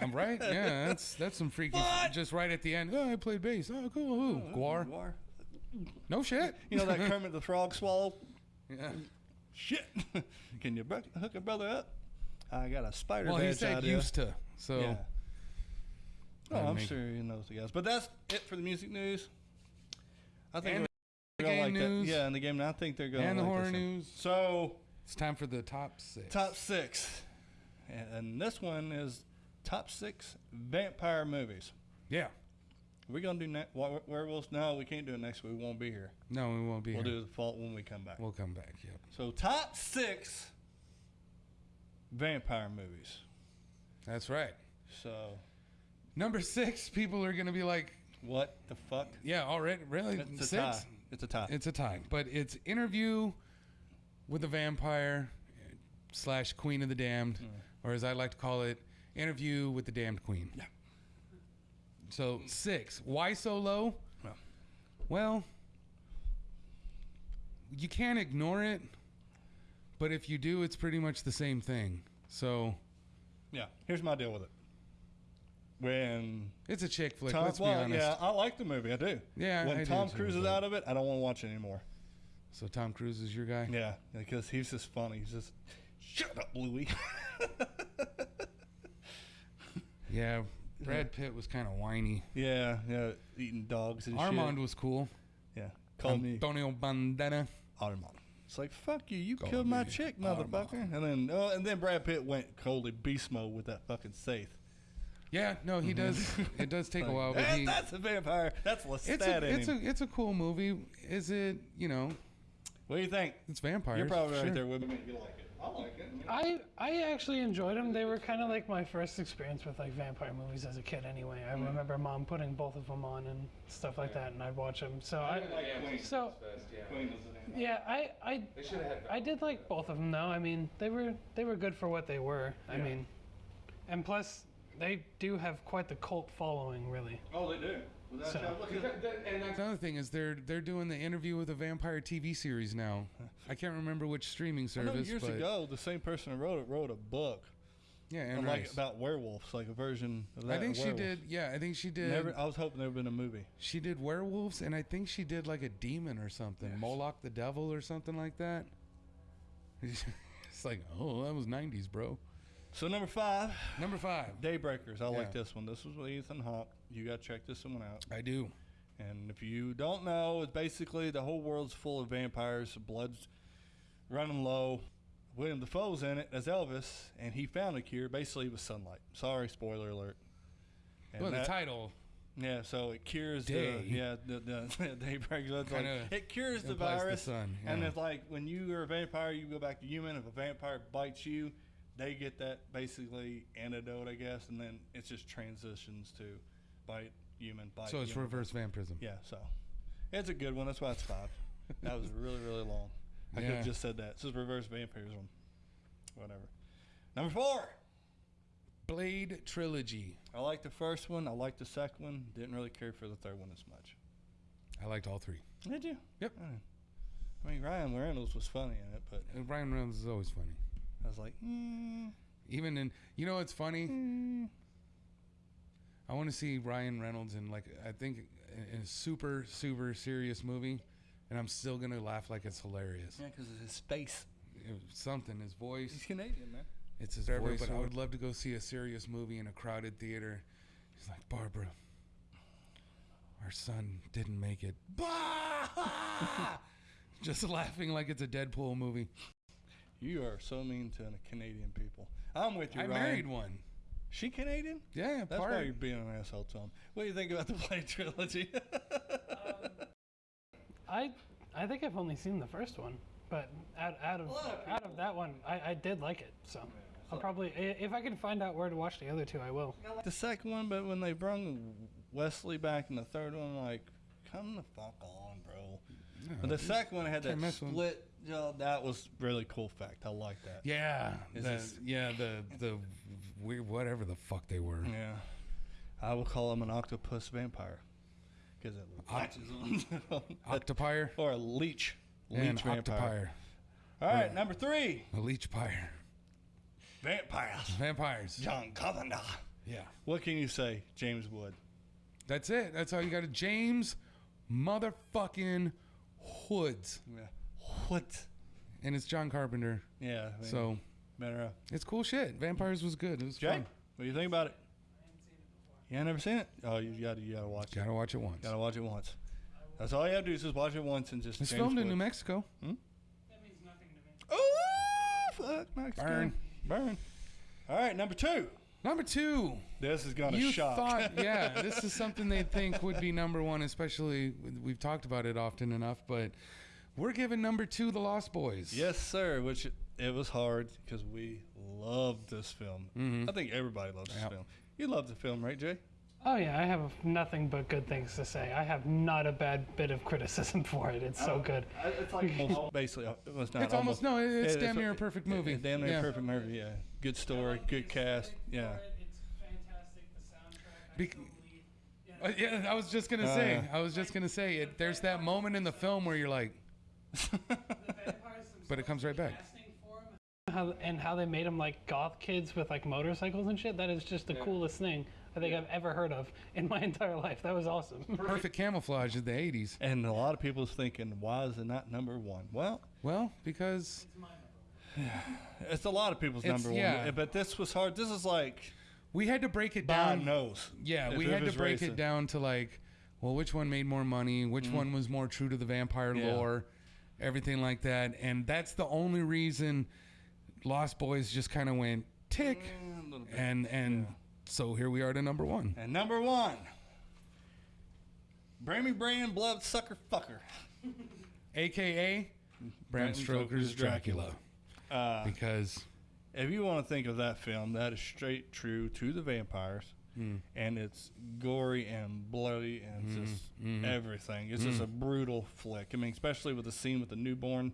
I'm right. Yeah, that's that's some freaky. What? Just right at the end. Oh, I played bass. Oh, cool. Who? Oh, GWAR. GWAR. No shit. You know that Kermit the Frog swallow? yeah. Shit. Can you hook a brother up? I got a spider Well, he said idea. used to. So Yeah. Oh, I'm make- sure he knows the guys. But that's it for the music news. I think And the game like news. that. Yeah, and the game. I think they're going and the like horror this one. news. So It's time for the top six. top six, and, and this one is top six vampire movies. Yeah. We're gonna do were- werewolves. No, we can't do it next week. We won't be here. No, we won't be We'll here. do the fault when we come back. We'll come back. Yep. So top six vampire movies. That's right. So Number six, people are gonna be like, What the fuck? Yeah, already really It's a six. tie. It's a tie. It's a tie, but it's interview with a vampire slash Queen of the Damned, mm. or as I like to call it, interview with the Damned Queen. Yeah. So six. Why so low? Well. Well, you can't ignore it, but if you do, it's pretty much the same thing. So yeah. Here's my deal with it. When it's a chick flick. Tom, let's well, be honest. yeah, I like the movie. I do. Yeah, When I do Tom too, Cruise is out of it, I don't want to watch it anymore. So Tom Cruise is your guy. Yeah, because he's just funny. He's just shut up, Louis. Yeah, Brad Pitt was kind of whiny. yeah, yeah, eating dogs and Armand shit. was cool. Yeah, call me Antonio Bandana. Armand. It's like fuck you, you Call killed my chick, Armand. motherfucker. And then, oh, and then Brad Pitt went coldly beast mode with that fucking Saith. Yeah, no, he mm-hmm. does. It does take a while, but That- he. that's a vampire. That's It's a it's a it's a cool movie. Is it? You know, what do you think? it's vampires. You're probably sure. right there with me. You like it? I like it. I I actually enjoyed them. They were kind of like my first experience with like vampire movies as a kid. Anyway, I mm-hmm. remember mom putting both of them on and stuff like that, and I'd watch them. So I so yeah, I I I did like both of them though. I mean, they were they were good for what they were. I mean, and plus they do have quite the cult following, really. Oh, they do. Without So- a doubt. Look at that. And that's another thing is they're they're doing the interview with a vampire TV series now. I can't remember which streaming I know service, years but ago, the same person who wrote it wrote a book yeah, and and like Rice. about werewolves, like a version of that. I think she werewolf. did. Yeah, I think she did. Never, I was hoping there would have been a movie. She did werewolves, and I think she did like a demon or something, Yes. Moloch the devil or something like that. it's like, oh, that was '90s, bro. So number five, Number five, Daybreakers. I like this one. This was with Ethan Hawke. You got to check this one out. I do. And if you don't know, it's basically the whole world's full of vampires. Blood's running low. William Dafoe's in it as Elvis, and he found a cure basically with sunlight. Sorry, spoiler alert. And Well, the that- title Yeah, so it cures Day. the yeah the the daybreak. Like, it cures the implies the virus, sun, and it's like when you are a vampire, you go back to human. If a vampire bites you, they get that basically antidote, I guess, and then it just transitions to bite human, bite. So it's human. reverse vampirism. Yeah, so it's a good one. That's why it's five. that was really really long. I could have just said that. This is reverse vampirism. Whatever. Number four. Blade trilogy. I like the first one. I like the second one. Didn't really care for the third one as much. I liked all three. Did you? Yep. I mean, Ryan Reynolds was funny in it, but And Ryan Reynolds is always funny. I was like, mm, Even in, you know, what's funny. mm. I want to see Ryan Reynolds in like I think in a super super serious movie, and I'm still gonna laugh like it's hilarious. yeah, because of his face. It something, his voice. He's Canadian, man. It's his Forever, voice. but I I would would- love to go see a serious movie in a crowded theater. He's like, Barbara, our son didn't make it. Bah! Just laughing like it's a Deadpool movie. You are so mean to the Canadian people. I'm with you, I Ryan. married one. She Canadian? Yeah, That's part. why you're being an asshole, Tom. What do you think about the Blade trilogy? I I think I've only seen the first one, but out, out of lot of out of that one, I, I did like it. So I'll probably if I can find out where to watch the other two, I will. the second one, but when they brung Wesley back in the third one, like, come the fuck on, bro. But the second one had that Can't mess with 'em. split. Jaw. that was really cool fact. I like that. Yeah, the, this- yeah, the the weird whatever the fuck they were. Yeah. I will call him an octopus vampire. Because it latches on. Octopire or a leech. Leech and vampire. Octopire, All right, Yeah. number three. a leech pyre, Vampires. vampires. John Carpenter. Yeah, What can you say, James Wood? that's it. That's all you got. to James, motherfucking Hoods, Yeah. What? and it's John Carpenter. Yeah. I mean, So better. Uh, it's cool shit. Vampires was good. It was Jay, fun. what do you think about it? You ain't never seen it? Oh, you got to you got to watch it. Gotta watch it once. Got to watch it once. That's all you have to do is just watch it once and just. It's James filmed in Wood. New Mexico. That means nothing to me. Oh, fuck, Mexico. Burn. Burn. All right, number two. Number two. This is gonna you shock. thought, yeah, this is something they think would be number one, especially we've talked about it often enough, but we're giving number two the Lost Boys. yes, sir. Which it was hard because we loved this film. Mhm. I think everybody loves this Yep. film. You love the film, right, Jay? Oh yeah, I have nothing but good things to say. I have not a bad bit of criticism for it. It's so good. It's like basically, uh, well, it's not It's almost no. It's Yeah, damn near a perfect movie. Damn near yeah. a perfect movie. Yeah, good story, good cast. Yeah. It's fantastic. The soundtrack. Bec- Uh, yeah, I was just gonna say. yeah. I was just gonna say it. There's that moment in the film where you're like, but it comes right back. How, and how they made them like goth kids with like motorcycles and shit. That is just the coolest thing I think I've ever heard of in my entire life. That was awesome. Perfect camouflage of the '80s. And a lot of people's thinking, why is it not number one? Well, Well, because it's a lot of people's It's- number yeah. one. But this was hard. This is like we had to break it God down. knows. Yeah, we had to break racist. it down to like, well, which one made more money? Which one was more true to the vampire Mm-hmm. Yeah. lore? Everything like that. And that's the only reason Lost Boys just kind of went tick. Mm. And and so here we are to number one. And number one, Brammy Brand Blood Sucker Fucker. AKA Bram Stoker's Dracula. Uh, Because if you want to think of that film, that is straight true to the vampires. Hmm. And it's gory and bloody and Mm-hmm. just everything. It's just a brutal flick. I mean, especially with the scene with the newborn,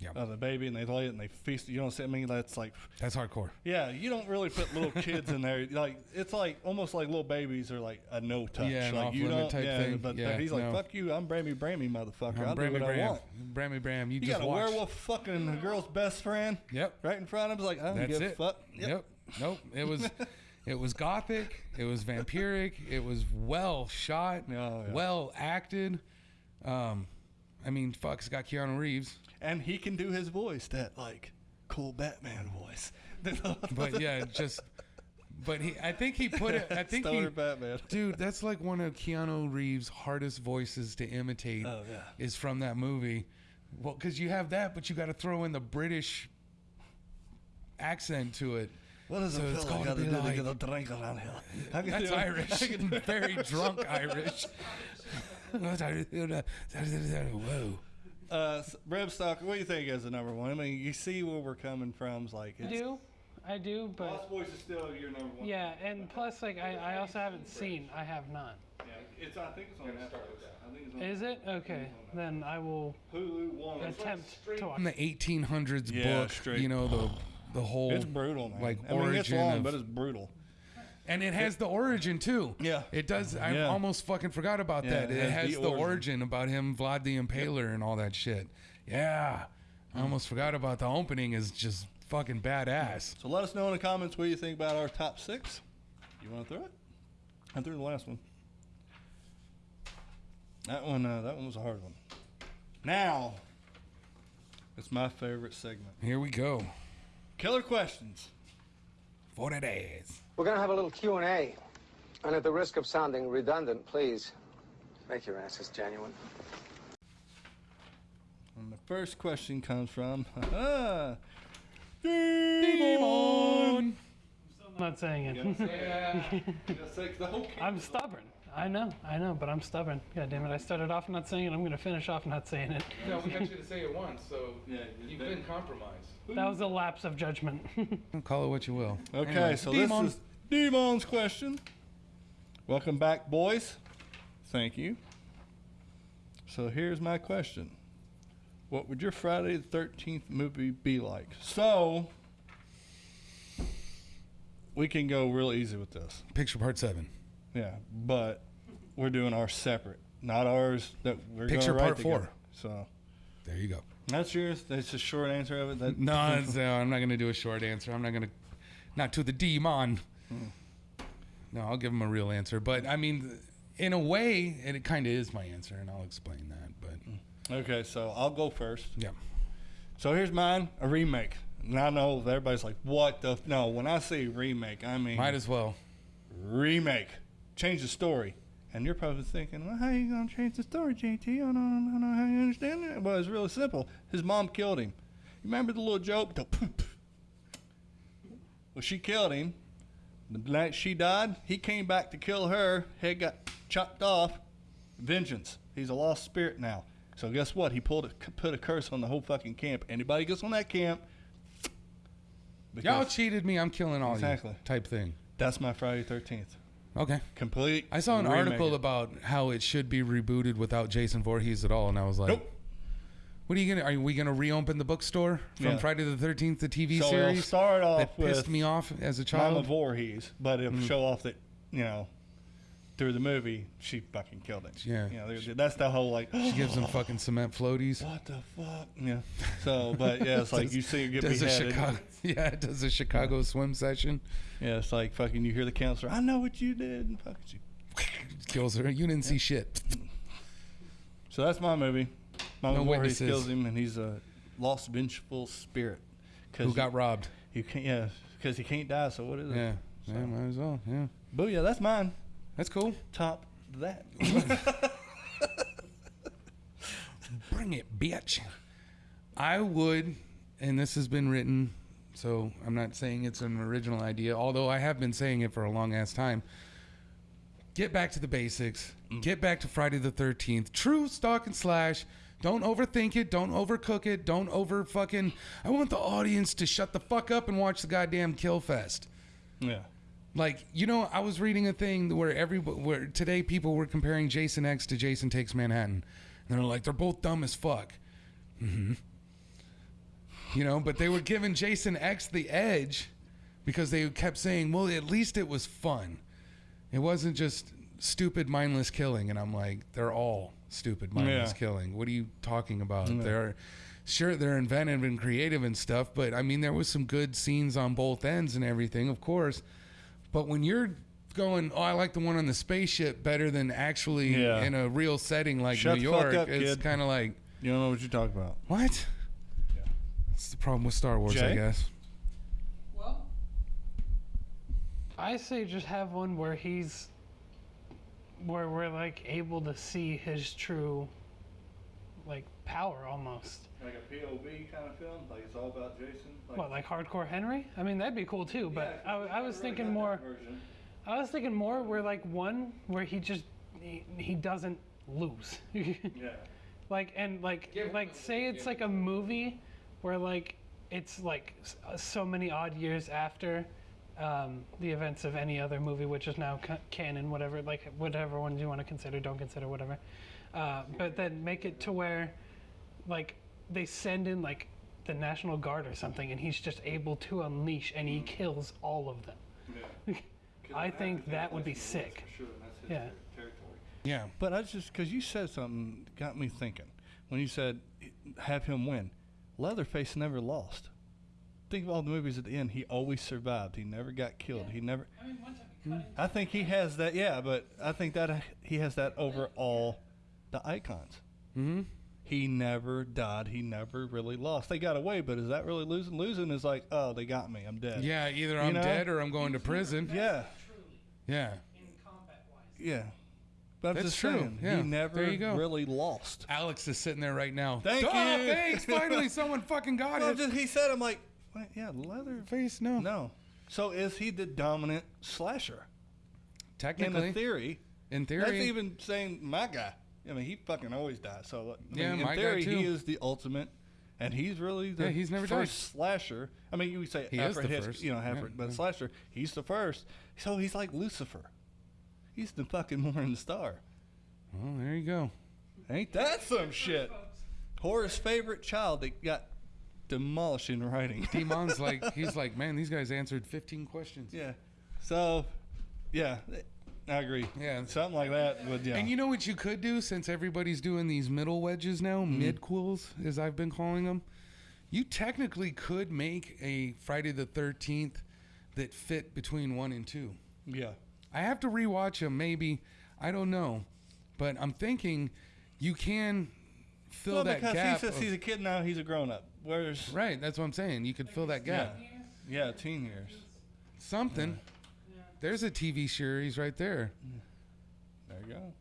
Yeah. uh, the baby, and they lay it and they feast. You know what? I mean, that's like, that's hardcore. yeah, you don't really put little kids in there. Like, it's like almost like little babies are like a no touch. Yeah, like you don't, type yeah, thing. But, Yeah, but he's like, no. fuck you, I'm Brammy Brammy, motherfucker. I'm do Brammy I Bram. want. Brammy Bram. You, You just got a watch. werewolf fucking a girl's best friend Yep. right in front of him. Like, I don't That's give it. a fuck. Yep. Nope. It was it was gothic, it was vampiric, it was well shot, yeah. well acted. Um I mean, fuck, it's got Keanu Reeves. And he can do his voice, that like cool Batman voice. But yeah, just but he I think he put it I think he Stoner Batman. Dude, that's like one of Keanu Reeves' hardest voices to imitate Oh, yeah. is from that movie. Well, cuz you have that, but you got to throw in the British accent to it. What does So it it's feel like gotta to be do to get a drink around here? I can That's do it. Irish. Very drunk Irish. Whoa. Uh, s- Bram Stoker, what do you think is the number one? I mean, you see where we're coming from. It's like I do, I do, but Lost Boys is still your number one. yeah, and plus like I, I also haven't seen. I have not. Yeah, it's I think it's on Netflix. I think it's on Is it okay? Then I will Hulu one. attempt to watch. From the 1800s Yeah, book, straight- you know the the whole It's brutal, man. like I mean, it's origin long, of- but it's brutal. and it has the origin too. Yeah. it does. I Yeah. almost fucking forgot about Yeah, that. it It, has has the the, origin. origin. about him, Vlad the Impaler, and all that shit. Yeah, I almost forgot about the opening. Is just fucking badass. So let us know in the comments what you think about our top six. You want to throw it? I threw the last one. That one, uh, that one was a hard one. Now, it's my favorite segment. Here we go. Killer questions. For the days. We're going to have a little Q&A. And at the risk of sounding redundant, please make your answers genuine. And the first question comes from uh, Demon. I'm not saying it. I'm stubborn. I know, I know, but I'm stubborn. God damn it! I started off not saying it. I'm gonna finish off not saying it. No, we got you to say it once, so Yeah, you've been compromised. That was a lapse of judgment. Call it what you will. Okay, Anyway, so Demon. this is Demon's question. Welcome back, boys. Thank you. So here's my question. What would your Friday the 13th movie be like? So, we can go real easy with this. Picture part seven. Yeah, but we're doing ours separate, not ours that we're Picture gonna write part four. together. So, There you go. that's yours. That's a short answer of it. That, No, it's, uh, I'm not gonna do a short answer. I'm not gonna, not to the demon. No, I'll give him a real answer. But I mean, in a way, and it kind of is my answer, and I'll explain that. But Okay, so I'll go first. yeah, So here's mine, a remake. And I know everybody's like, what the? F-? No, when I say remake, I mean might as well. remake. Change the story. And you're probably thinking, well, how you going to change the story, JT? I don't, I don't know how you understand it. Well, it's really simple. His mom killed him. You remember the little joke? The poop. Well, she killed him. The night she died, he came back to kill her. Head got chopped off. Vengeance. He's a lost spirit now. So guess what? He pulled a, put a curse on the whole fucking camp. Anybody gets on that camp, Y'all cheated me. I'm killing all Exactly. you. Type thing. that's my Friday Thirteenth. Okay. Complete. I saw an remake article about how it should be rebooted without Jason Voorhees at all, and I was like, Nope. "What are you gonna? Are we gonna reopen the bookstore from Yeah. Friday the Thirteenth, the TV So it'll series start off that pissed with me off as a child. Mama child?" Voorhees, but it'll Mm. show off that you know through the movie she fucking killed it. Yeah. You know, that's the whole like. She gives him fucking cement floaties. What the fuck? Yeah. So, but yeah, it's like you see her get Does a beheaded. Chicago? Yeah, it does a Chicago swim session. Yeah, it's like fucking. You hear the counselor. I know what you did. And fucking she. Kills her. You didn't see shit. So that's my movie. Mama No Voorhees witnesses. kills him, and he's a lost vengeful spirit. Cause Who got robbed? you can't? Yeah, because he can't die. So what is it? Yeah. Yeah, might as well. Yeah. Booyah! That's mine. That's cool. Top that. Bring it, bitch. I would, and this has been written, so I'm not saying it's an original idea, although I have been saying it for a long ass time. Get back to the basics. Mm. Get back to Friday the 13th. True stock and slash. Don't overthink it. Don't overcook it. Don't over fucking. I want the audience to shut the fuck up and watch the goddamn kill fest. yeah. Like you know, I was reading a thing where every where today people were comparing Jason X to Jason Takes Manhattan, and they're like they're both dumb as fuck. hmm You know, but they were giving Jason X the edge because they kept saying, "Well, at least it was fun. It wasn't just stupid, mindless killing." And I'm like, they're all stupid, mindless Yeah. killing. What are you talking about? Yeah. They're sure they're inventive and creative and stuff, but I mean, there was some good scenes on both ends and everything, of course. But when you're going, oh, I like the one on the spaceship better than actually Yeah. in a real setting like Shut New the fuck York, up, it's kid. kind of like, You don't know what you're talking about. what? That's the problem with Star Wars, I Jay? guess. Well, I say just have one where he's, where we're like able to see his true, like power almost. Like a POV kind of film, like it's all about Jason. Like, What, like hardcore Henry? I mean, that'd be cool too. But I, I was thinking more. I was thinking more where like one where he just he, he doesn't lose. Yeah. like and like like say it's like a movie where like it's like uh, so many odd years after um, the events of any other movie which is now ca- canon whatever like whatever ones you want to consider don't consider whatever uh, but then make it to where like they send in like the national guard or something and he's just able to unleash and he kills all of them I think that would be sick. Yeah. Yeah. But I just because you said something got me thinking when you said have him win. Leatherface never lost. Think of all the movies at the end. He always survived. He never got killed. He never. I think he has that. Yeah, but I think that uh, he has that over all the icons. Mm-hmm. He never died. He never really lost. They got away, but is that really losing? Losing is like, oh, they got me. I'm dead. Yeah, either I'm know? dead or I'm going to prison. Yeah. Yeah. Yeah. But That's just true. saying, Yeah. he never There you go. really lost. Alex is sitting there right now. Thank Duh, you. Thanks. Finally, someone fucking got Well, it. just, he said, I'm like, wait, yeah, leather. Face, no. No. So is he the dominant slasher? In Technically, the theory, in theory, that's even saying my guy. I mean, he fucking always dies. So I Yeah, mean, in my guy theory, he is the ultimate, and he's really the Yeah, he's never first slasher. I mean, you would say He is Alfred the Hitchcock, first. you know, Yeah, Alfred, but yeah. slasher, he's the first. So he's like Lucifer. He's the fucking morning star. Well, there you go. Ain't that some shit? Horace's favorite child that got demolished in writing. Demon's like, he's like, man, these guys answered 15 questions. yeah. So, yeah, I agree. Yeah. Something like that would, yeah. And you know what you could do since everybody's doing these middle wedges now, Mm-hmm. midquels, as I've been calling them? You technically could make a Friday the 13th that fit between one and two. yeah. I have to rewatch them, maybe. I don't know. But I'm thinking you can fill Well, that because gap. he says of- he's a kid now, he's a grown up. Whereas, right, that's what I'm saying. You could fill that yeah, gap. yeah, teen years. Something. There's a TV series right there. There you go.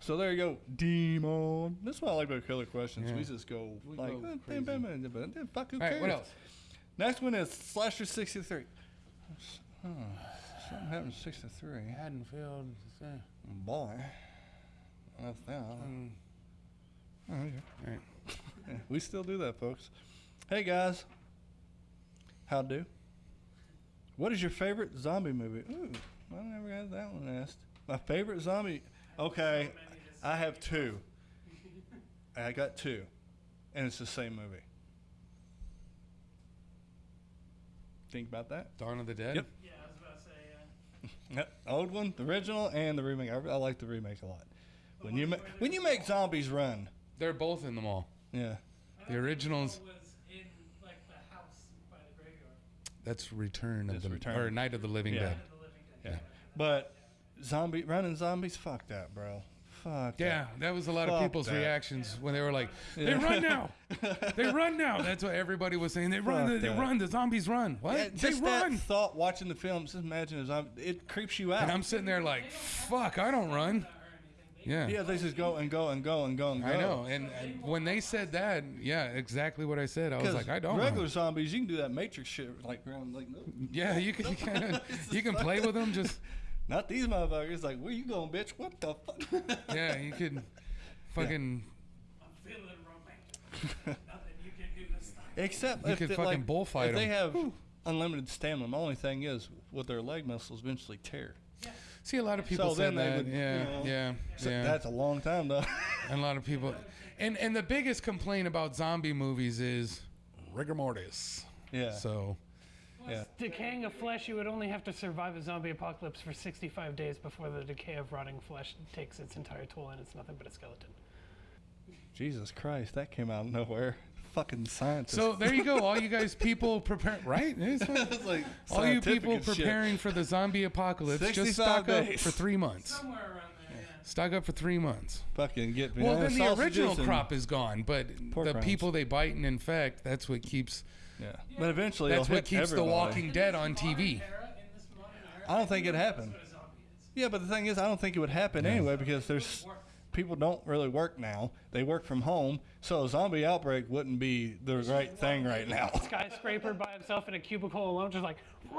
So there you go, demon. That's what I like about killer questions. Yeah. We just go We like, go eh, crazy. bam, bam, bam, bam, fuck who All right, cares? what else? Next one is Slasher 63. Huh, something happened to 63. Haddonfield. Boy. That's that. Mm. Oh, yeah. Right. Yeah, we still do that, folks. Hey, guys. How do? What is your favorite zombie movie? Ooh, I never had that one asked. My favorite zombie. Okay, I have two. I got two, and it's the same movie. Think about that. Dawn of the Dead. Yep. Yeah, I was about to say. Uh, Yep, old one, the original, and the remake. I, I like the remake a lot. When you ma- when you make zombies run, They're both in the mall. yeah, The originals. was in like the house by the graveyard. That's Return of That's the Return. or Night of the Living Yeah. Dead. The Yeah. but zombie running zombies, fuck that, bro. Fuck. Yeah, that was a lot of people's that. reactions when they were like, "They Yeah. run now! They run now!" That's what everybody was saying. They run! Fuck They that. run! The zombies run! What? Yeah, they just run! that thought watching the film. Just imagine a zombie. It creeps you out. And I'm sitting there like, "Fuck! I don't run." Yeah. yeah, they just go and go and go and go and go. I know, and, and when they said that, yeah, exactly what I said. I was like, I don't. Regular Run. zombies, you can do that Matrix shit like around like no, Yeah, you can, you can, you can play with them. Just not these motherfuckers. Like where you going, bitch? What the fuck? yeah, you could, fucking, I'm feeling romantic. Nothing you can do to stop. Except You if could they, fucking like, bullfight if they 'em. have unlimited stamina. My only thing is, with their leg muscles eventually tear. See a lot of people So said then that. would, yeah, you know, yeah, So yeah. That's a long time though. And a lot of people, and and the biggest complaint about zombie movies is rigor mortis. yeah. So yeah. Decaying of flesh, you would only have to survive a zombie apocalypse for 65 days before the decay of rotting flesh takes its entire toll and it's nothing but a skeleton. Jesus Christ, that came out of nowhere. Fucking scientists. so there you go. All you guys people prepare right. It's fine. It's like All you people as shit. preparing for the zombie apocalypse, just 65 stock up for three months. Somewhere around there, yeah. Stock up for three months. Fucking get Well, then the original crop is gone, but the rinds. people they bite and infect, that's what keeps Yeah. But eventually, that's what hit keeps The. Walking Dead on TV. Era, in this modern era, I don't think it happened. that's what a zombie is. Yeah, but the thing is, I don't think it would happen anyway because there's people don't really work now. They work from home, so a zombie outbreak wouldn't be the right thing right now. Skyscraper by himself in a cubicle alone, just like.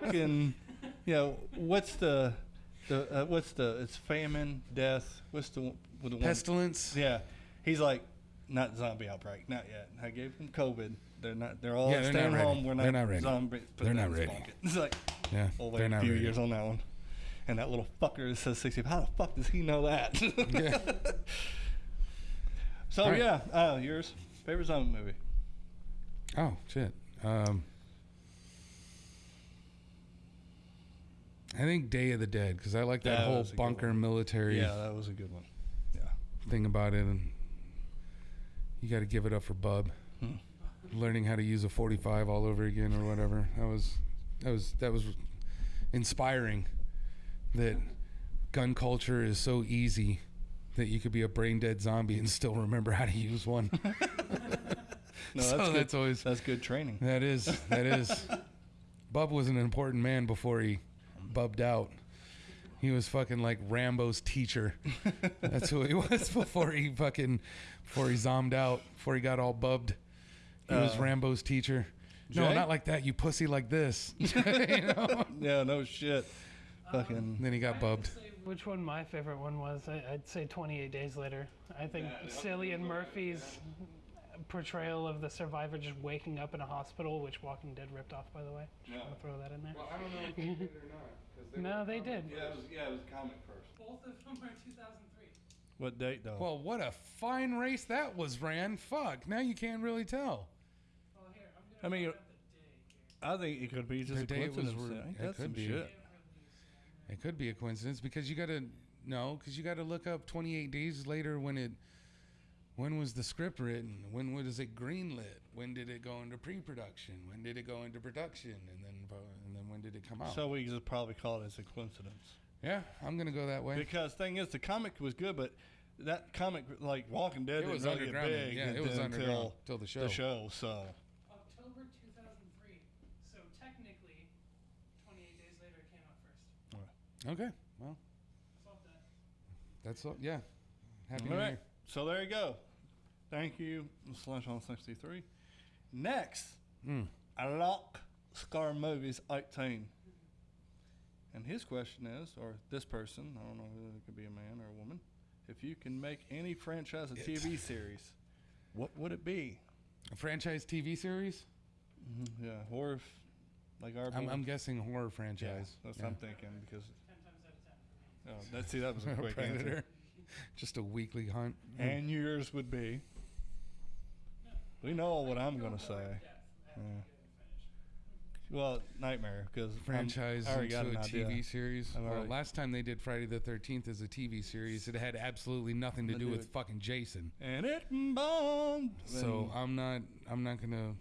Fucking, you know, what's the, the uh, what's the? It's famine, death. What's the one- with the one? Pestilence. Yeah, he's like, not zombie outbreak, not yet. I gave him COVID. They're not. They're all Yeah, they're staying not ready. home. We're not. They're not ready. Zombie, They're not in his ready. pocket. It's like, Yeah, we'll they're wait a not few ready. years on that one. And that little fucker that says 60. How the fuck does he know that? Yeah. so right. yeah, uh, yours favorite zombie movie? Oh shit. Um, I think Day of the Dead because I like that, That whole was a good bunker military Yeah, that was a good one. Yeah. thing about it, and you got to give it up for Bub Hmm. learning how to use a 45 all over again or whatever. That was that was that was inspiring. That gun culture is so easy that you could be a brain dead zombie and still remember how to use one. No, so that's good. that's always That's good training. that is that is. Bub was an important man before he bubbed out. He was fucking like Rambo's teacher. That's who he was before he fucking before he zombed out. Before he got all bubbed. He was Uh, Rambo's teacher. No, not like that. You pussy like this. you know? Yeah, no shit. Fucking. Um, then he got bubbed. Which one my favorite one was? I, I'd say 28 Days Later. I think Cillian Murphy's portrayal of the survivor just waking up in a hospital, which Walking Dead ripped off, by the way. Just want to throw that in there. I don't know if they did or not. No, they did. Yeah, it was, yeah, it was comic first. Both of them are 2003. What date though? Well, what a fine race that was, Ran. Fuck. Now you can't really tell. Well, here, I'm gonna mean, the day here. I think it could be just The a day it was coincidence. I think it that's could some be. shit. It could be a coincidence because you got to no, because you got to look up 28 days later when it when was the script written? When was it greenlit? When did it go into pre-production? When did it go into production? And then and then when did it come out? So we just probably call it as a coincidence. yeah, I'm gonna go that way. Because thing is, the comic was good, but that comic, like Walking Dead, It was really underground. big Yeah, it was until underground till the show. The show, so October 2003. So technically, 28 Days Later came out first. Okay, well, that's all. Yeah, happy all New right. Year. So there you go. Thank you, Slasher sixty three. Next, Mm. I like Scar movies eighteen. And his question is, or this person, I don't know whether it could be a man or a woman, if you can make any franchise a TV series, what would it be? A franchise TV series? Yeah, or if like our. I'm. I'm guessing horror yeah, franchise. that's Yeah. what I'm thinking because. Oh, that's see that was a quick Predator. answer. Just a weekly hunt. And yours would be. We know what I'm gonna say. Yeah. Well, Nightmare because franchise I already into got a an idea. TV series. I've Well, last time they did Friday the 13th as a TV series, it had absolutely nothing to To do do with it. fucking Jason. And it bombed. So I'm not I'm not gonna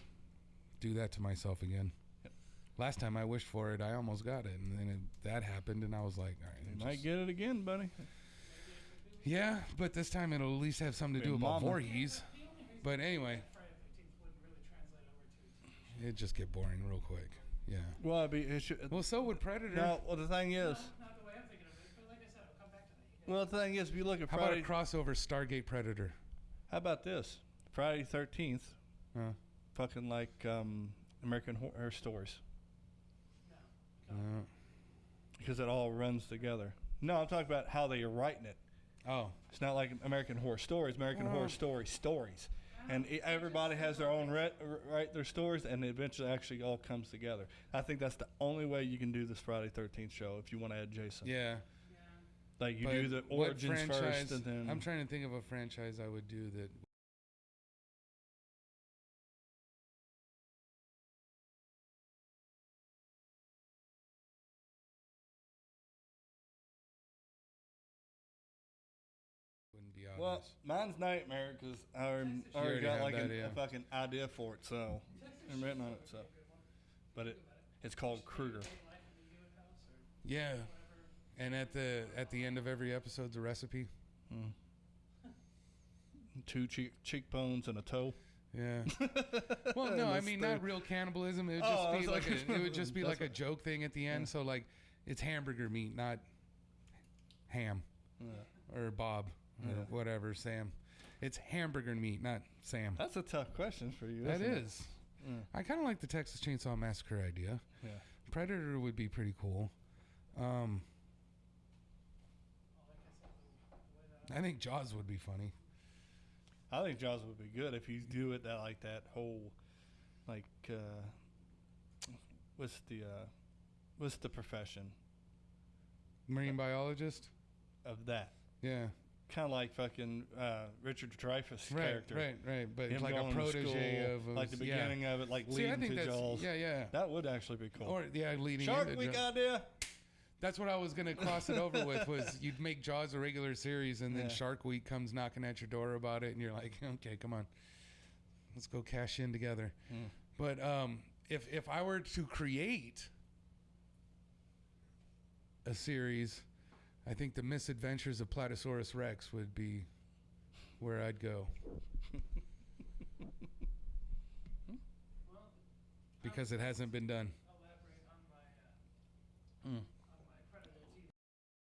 do that to myself again. Last time I wished for it, I almost got it, and then it, that happened, and I was like, all right, you just- might get it again, buddy. yeah, but this time it'll at least have something to Hey, do about mama. Voorhees. But anyway, it'd just get boring real quick. Yeah. Well, it'd be, it should, Well, so would Predator. no. Well, the thing is, Not the way I'm thinking of it, like said, I'll come back to that. well, the thing is, if you look at How about a crossover Stargate Predator? how about this? Friday Thirteenth, Uh, fucking like um, American Horror Stories, uh, because it all runs together. No, I'm talking about how they are writing it. oh, It's not like American Horror Stories. American Horror Story stories, and e- everybody has their own re- write their stories, and it eventually actually all comes together. I think that's the only way you can do this Friday Thirteenth show if you want to add Jason. yeah. Like you But do the what origins franchise? first, and then I'm trying to think of a franchise I would do that. Wouldn't be obvious. Well, mine's Nightmare because I already, I already already got like an, a fucking idea for it, so I'm written on it. So, but it it's called Krueger. yeah, and at the at the end of every episode's a recipe. Mm. Two cheek, cheekbones and a toe. Yeah. Well, no, I mean steak. not real cannibalism. It would Oh, just I be like like- a, it would just be like a joke thing at the end. So like, it's hamburger meat, not ham or Bob or Yeah. whatever Sam. It's hamburger meat, not Sam. That's a tough question for you. That is. Mm. I kind of like the Texas Chainsaw Massacre idea. Yeah. Predator would be pretty cool. Um, I think Jaws would be funny. I think Jaws would be good if you do it that like that whole, like, uh, what's the uh, what's the profession Marine biologist. of that? Yeah. Kind of like fucking uh, Richard Dreyfuss Right. character. Right. Right. But Him like a protege school, of, like the yeah. beginning of it, like See, leading think to Jaws. yeah, yeah. That would actually be cool. Or yeah, leading Shark into Week idea. That's what I was gonna cross it over with. Was you'd make Jaws a regular series, and then Yeah. Shark Week comes knocking at your door about it, and you're like, okay, come on, let's go cash in together. Hmm. But um, if if I were to create a series, I think the Misadventures of Platosaurus Rex would be where I'd go. because it hasn't been done.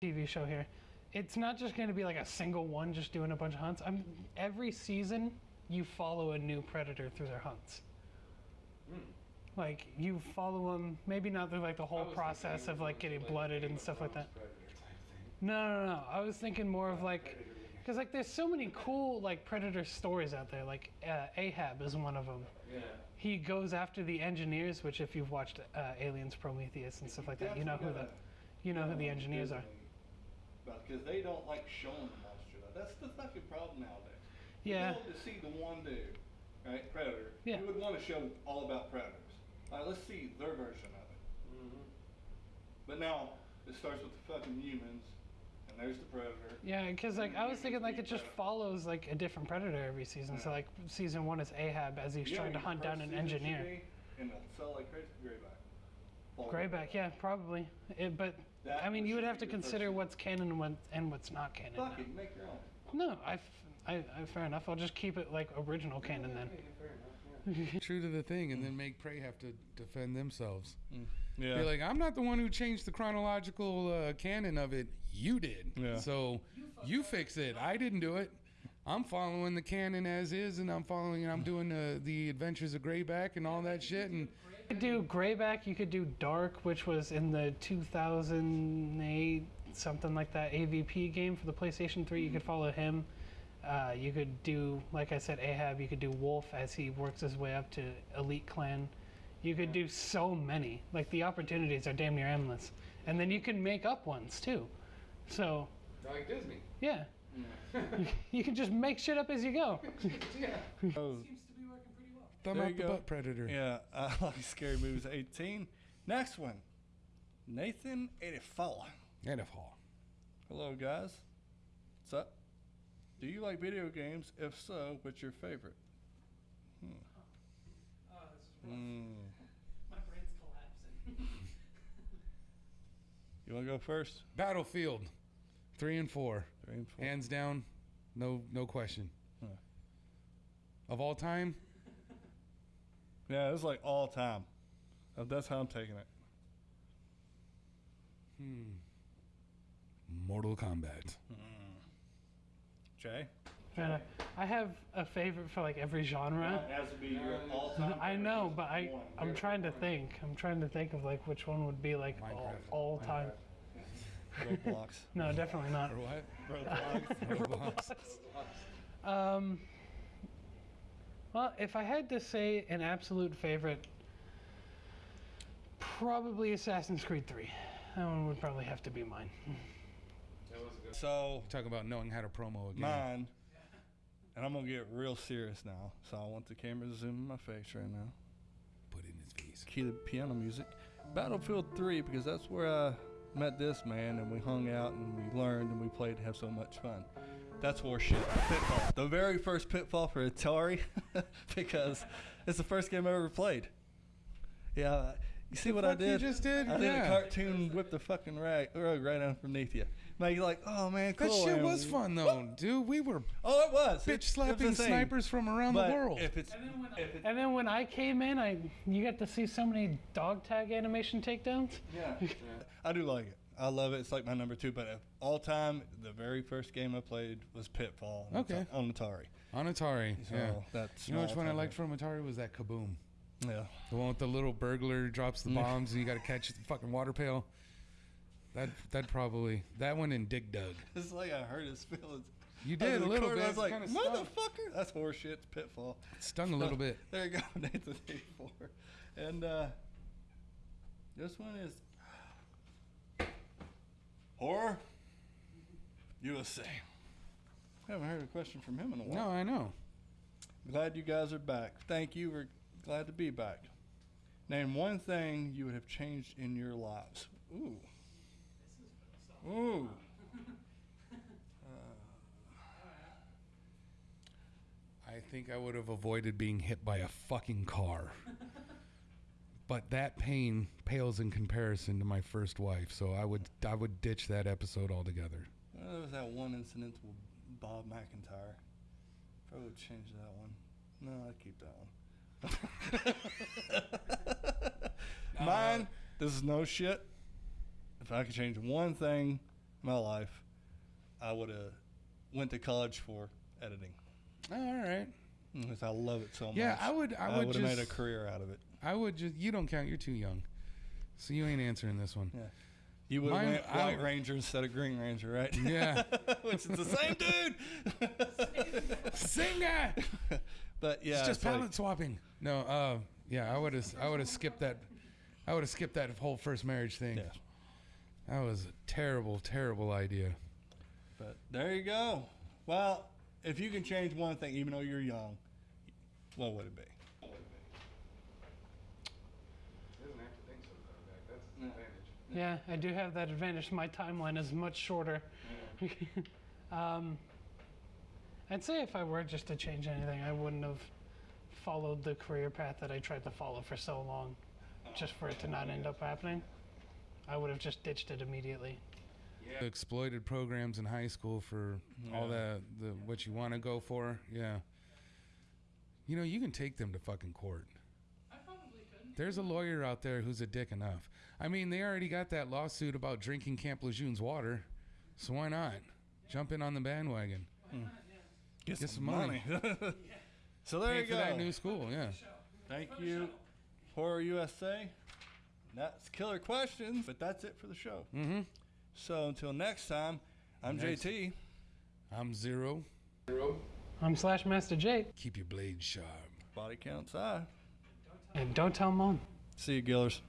TV show here. It's not just going to be like a single one just doing a bunch of hunts. I'm every season you follow a new predator through their hunts. Like you follow them, maybe not through like the whole process of like getting blooded and stuff like that. No, no, no. I was thinking more of like, because like there's so many cool like predator stories out there. Like uh, Ahab is one of them. Yeah. He goes after the engineers, which if you've watched uh, Aliens, Prometheus, and stuff like that, you know who the, you know who the engineers are. Because they don't like showing the monster. That's the fucking problem nowadays. Yeah. You want to see the one dude, right? Predator. Yeah. You would want to show all about predators. All right, let's see their version of it. Mm-hmm. But now it starts with the fucking humans, and there's the predator. Yeah, because like I was thinking like it just follows like a different predator every season. So like season one is Ahab as he's You know trying to hunt down an engineer. be? And they'll sell like crazy grayback. Fall Grayback, yeah, probably. It, but That I mean, you would have to consider what's canon and, what, and what's not canon. now. Fuck it, make your own. No, I, f- I, I, fair enough. I'll just keep it like original canon then. True to the thing, and mm. then make Prey have to defend themselves. Mm. Yeah. Be like, I'm not the one who changed the chronological uh, canon of it. You did. Yeah. So you fix it. I didn't do it. I'm following the canon as is, and I'm following, and I'm doing uh, the Adventures of Greyback and all that shit. And You could do Grayback. You could do Dark, which was in the 2008 something like that AVP game for the PlayStation 3. You could follow him. Uh, you could do, like I said, Ahab. You could do Wolf as he works his way up to Elite Clan. You could do so many. Like the opportunities are damn near endless, and then you can make up ones too. So Like Disney. yeah, you can just make shit up as you go. Oh, Thumb There up you the go. butt predator. yeah, I like scary movies. 18. Next one, Nathan 84. And if Hall. Hello, guys. What's up? Do you like video games? If so, what's your favorite? Hmm. Hmm. My You want to go first? Battlefield. Three and four. Three and four. Hands down. No no question. Huh. Of all time, Yeah, it's like all time. That's how I'm taking it. Hmm. Mortal Kombat. Jay? And I- I have a favorite for like every genre. has to be your all-time. I know, but I I'm trying to think. I'm trying to think of like which one would be like all, Minecraft. all time. Roblox. No, definitely not. Or what? Roblox. Roblox. Um, well, if I had to say an absolute favorite, probably Assassin's Creed 3. That one would probably have to be mine. so Talk about knowing how to promo again. mine, and I'm gonna get real serious now. So I want the camera to zoom in my face right now. Put in his face. Key the piano music. Battlefield 3 because that's where I met this man and we hung out and we learned and we played and have so much fun. That's horseshit. Pitfall. The very first Pitfall for Atari because it's the first game I ever played. Yeah, you see what I fuck you just did? I did a cartoon whip the fucking rag, rug right underneath you. Now you're like, oh man, cool. That shit and- was fun though, dude. We were Oh, it was. It- it bitch was slapping insane. snipers from around But the world. If it's, if it, And then when I came in, I you got to see so many dog tag animation takedowns. Yeah. I do like it. I love it. It's like my number two. But of all time, the very first game I played was Pitfall. on Okay. Ata- On Atari. On Atari, So yeah. that's You know which one I liked from Atari was that Kaboom. Yeah. The one with the little burglar drops the bombs and you got to catch the fucking water pail. That that probably that one in Dig Dug. It's like I hurt his feelings. You did a little bit. I was like, motherfucker. That's horseshit. It's Pitfall. stung a little bit. There you go, Nathan 84. And uh, this one is Horror USA. haven't heard a question from him in a while. No, I know. Glad you guys are back. Thank you. We're glad to be back. Name one thing you would have changed in your lives. Ooh. Ooh. Uh, I think I would have avoided being hit by a fucking car. but that pain pales in comparison to my first wife, so I would I would ditch that episode altogether. Well, there was that one incident with Bob McIntyre. Probably would change that one. No, I'd keep that one. Mine, this is no shit. If I could change one thing in my life, I would have went to college for editing. All right. Because I love it so much. Yeah, I would- I would have made a career out of it. I would just you don't count, you're too young. So you ain't answering this one. Yeah. You would have went I White would- Ranger instead of Green Ranger, right? Yeah. Which is the same dude. Same guy. but yeah, it's just like- palette swapping. No, uh yeah, I would have I would have skipped that I would have skipped that whole first marriage thing. Yeah. That was a terrible, terrible idea. But there you go. Well, if you can change one thing, even though you're young, what would it be? Yeah, I do have that advantage. My timeline is much shorter. um, I'd say if I were just to change anything, I wouldn't have followed the career path that I tried to follow for so long, just for it to not end up happening. I would have just ditched it immediately. Exploited programs in high school for all the the what you want to go for. Yeah. You know, you can take them to fucking court. I probably could. There's a lawyer out there who's a dick enough. I mean, they already got that lawsuit about drinking Camp Lejeune's water, so why not jump in on the bandwagon? Hmm. Get, some money. so there Pay you for go. that new school, yeah. Thank you, Horror USA. That's killer questions, but that's it for the show. Mm-hmm. So until next time, I'm Next. JT. I'm zero. Zero. I'm Slash Master Jake. Keep your blade sharp. Body counts I. And don't tell mom. See you, Gillers.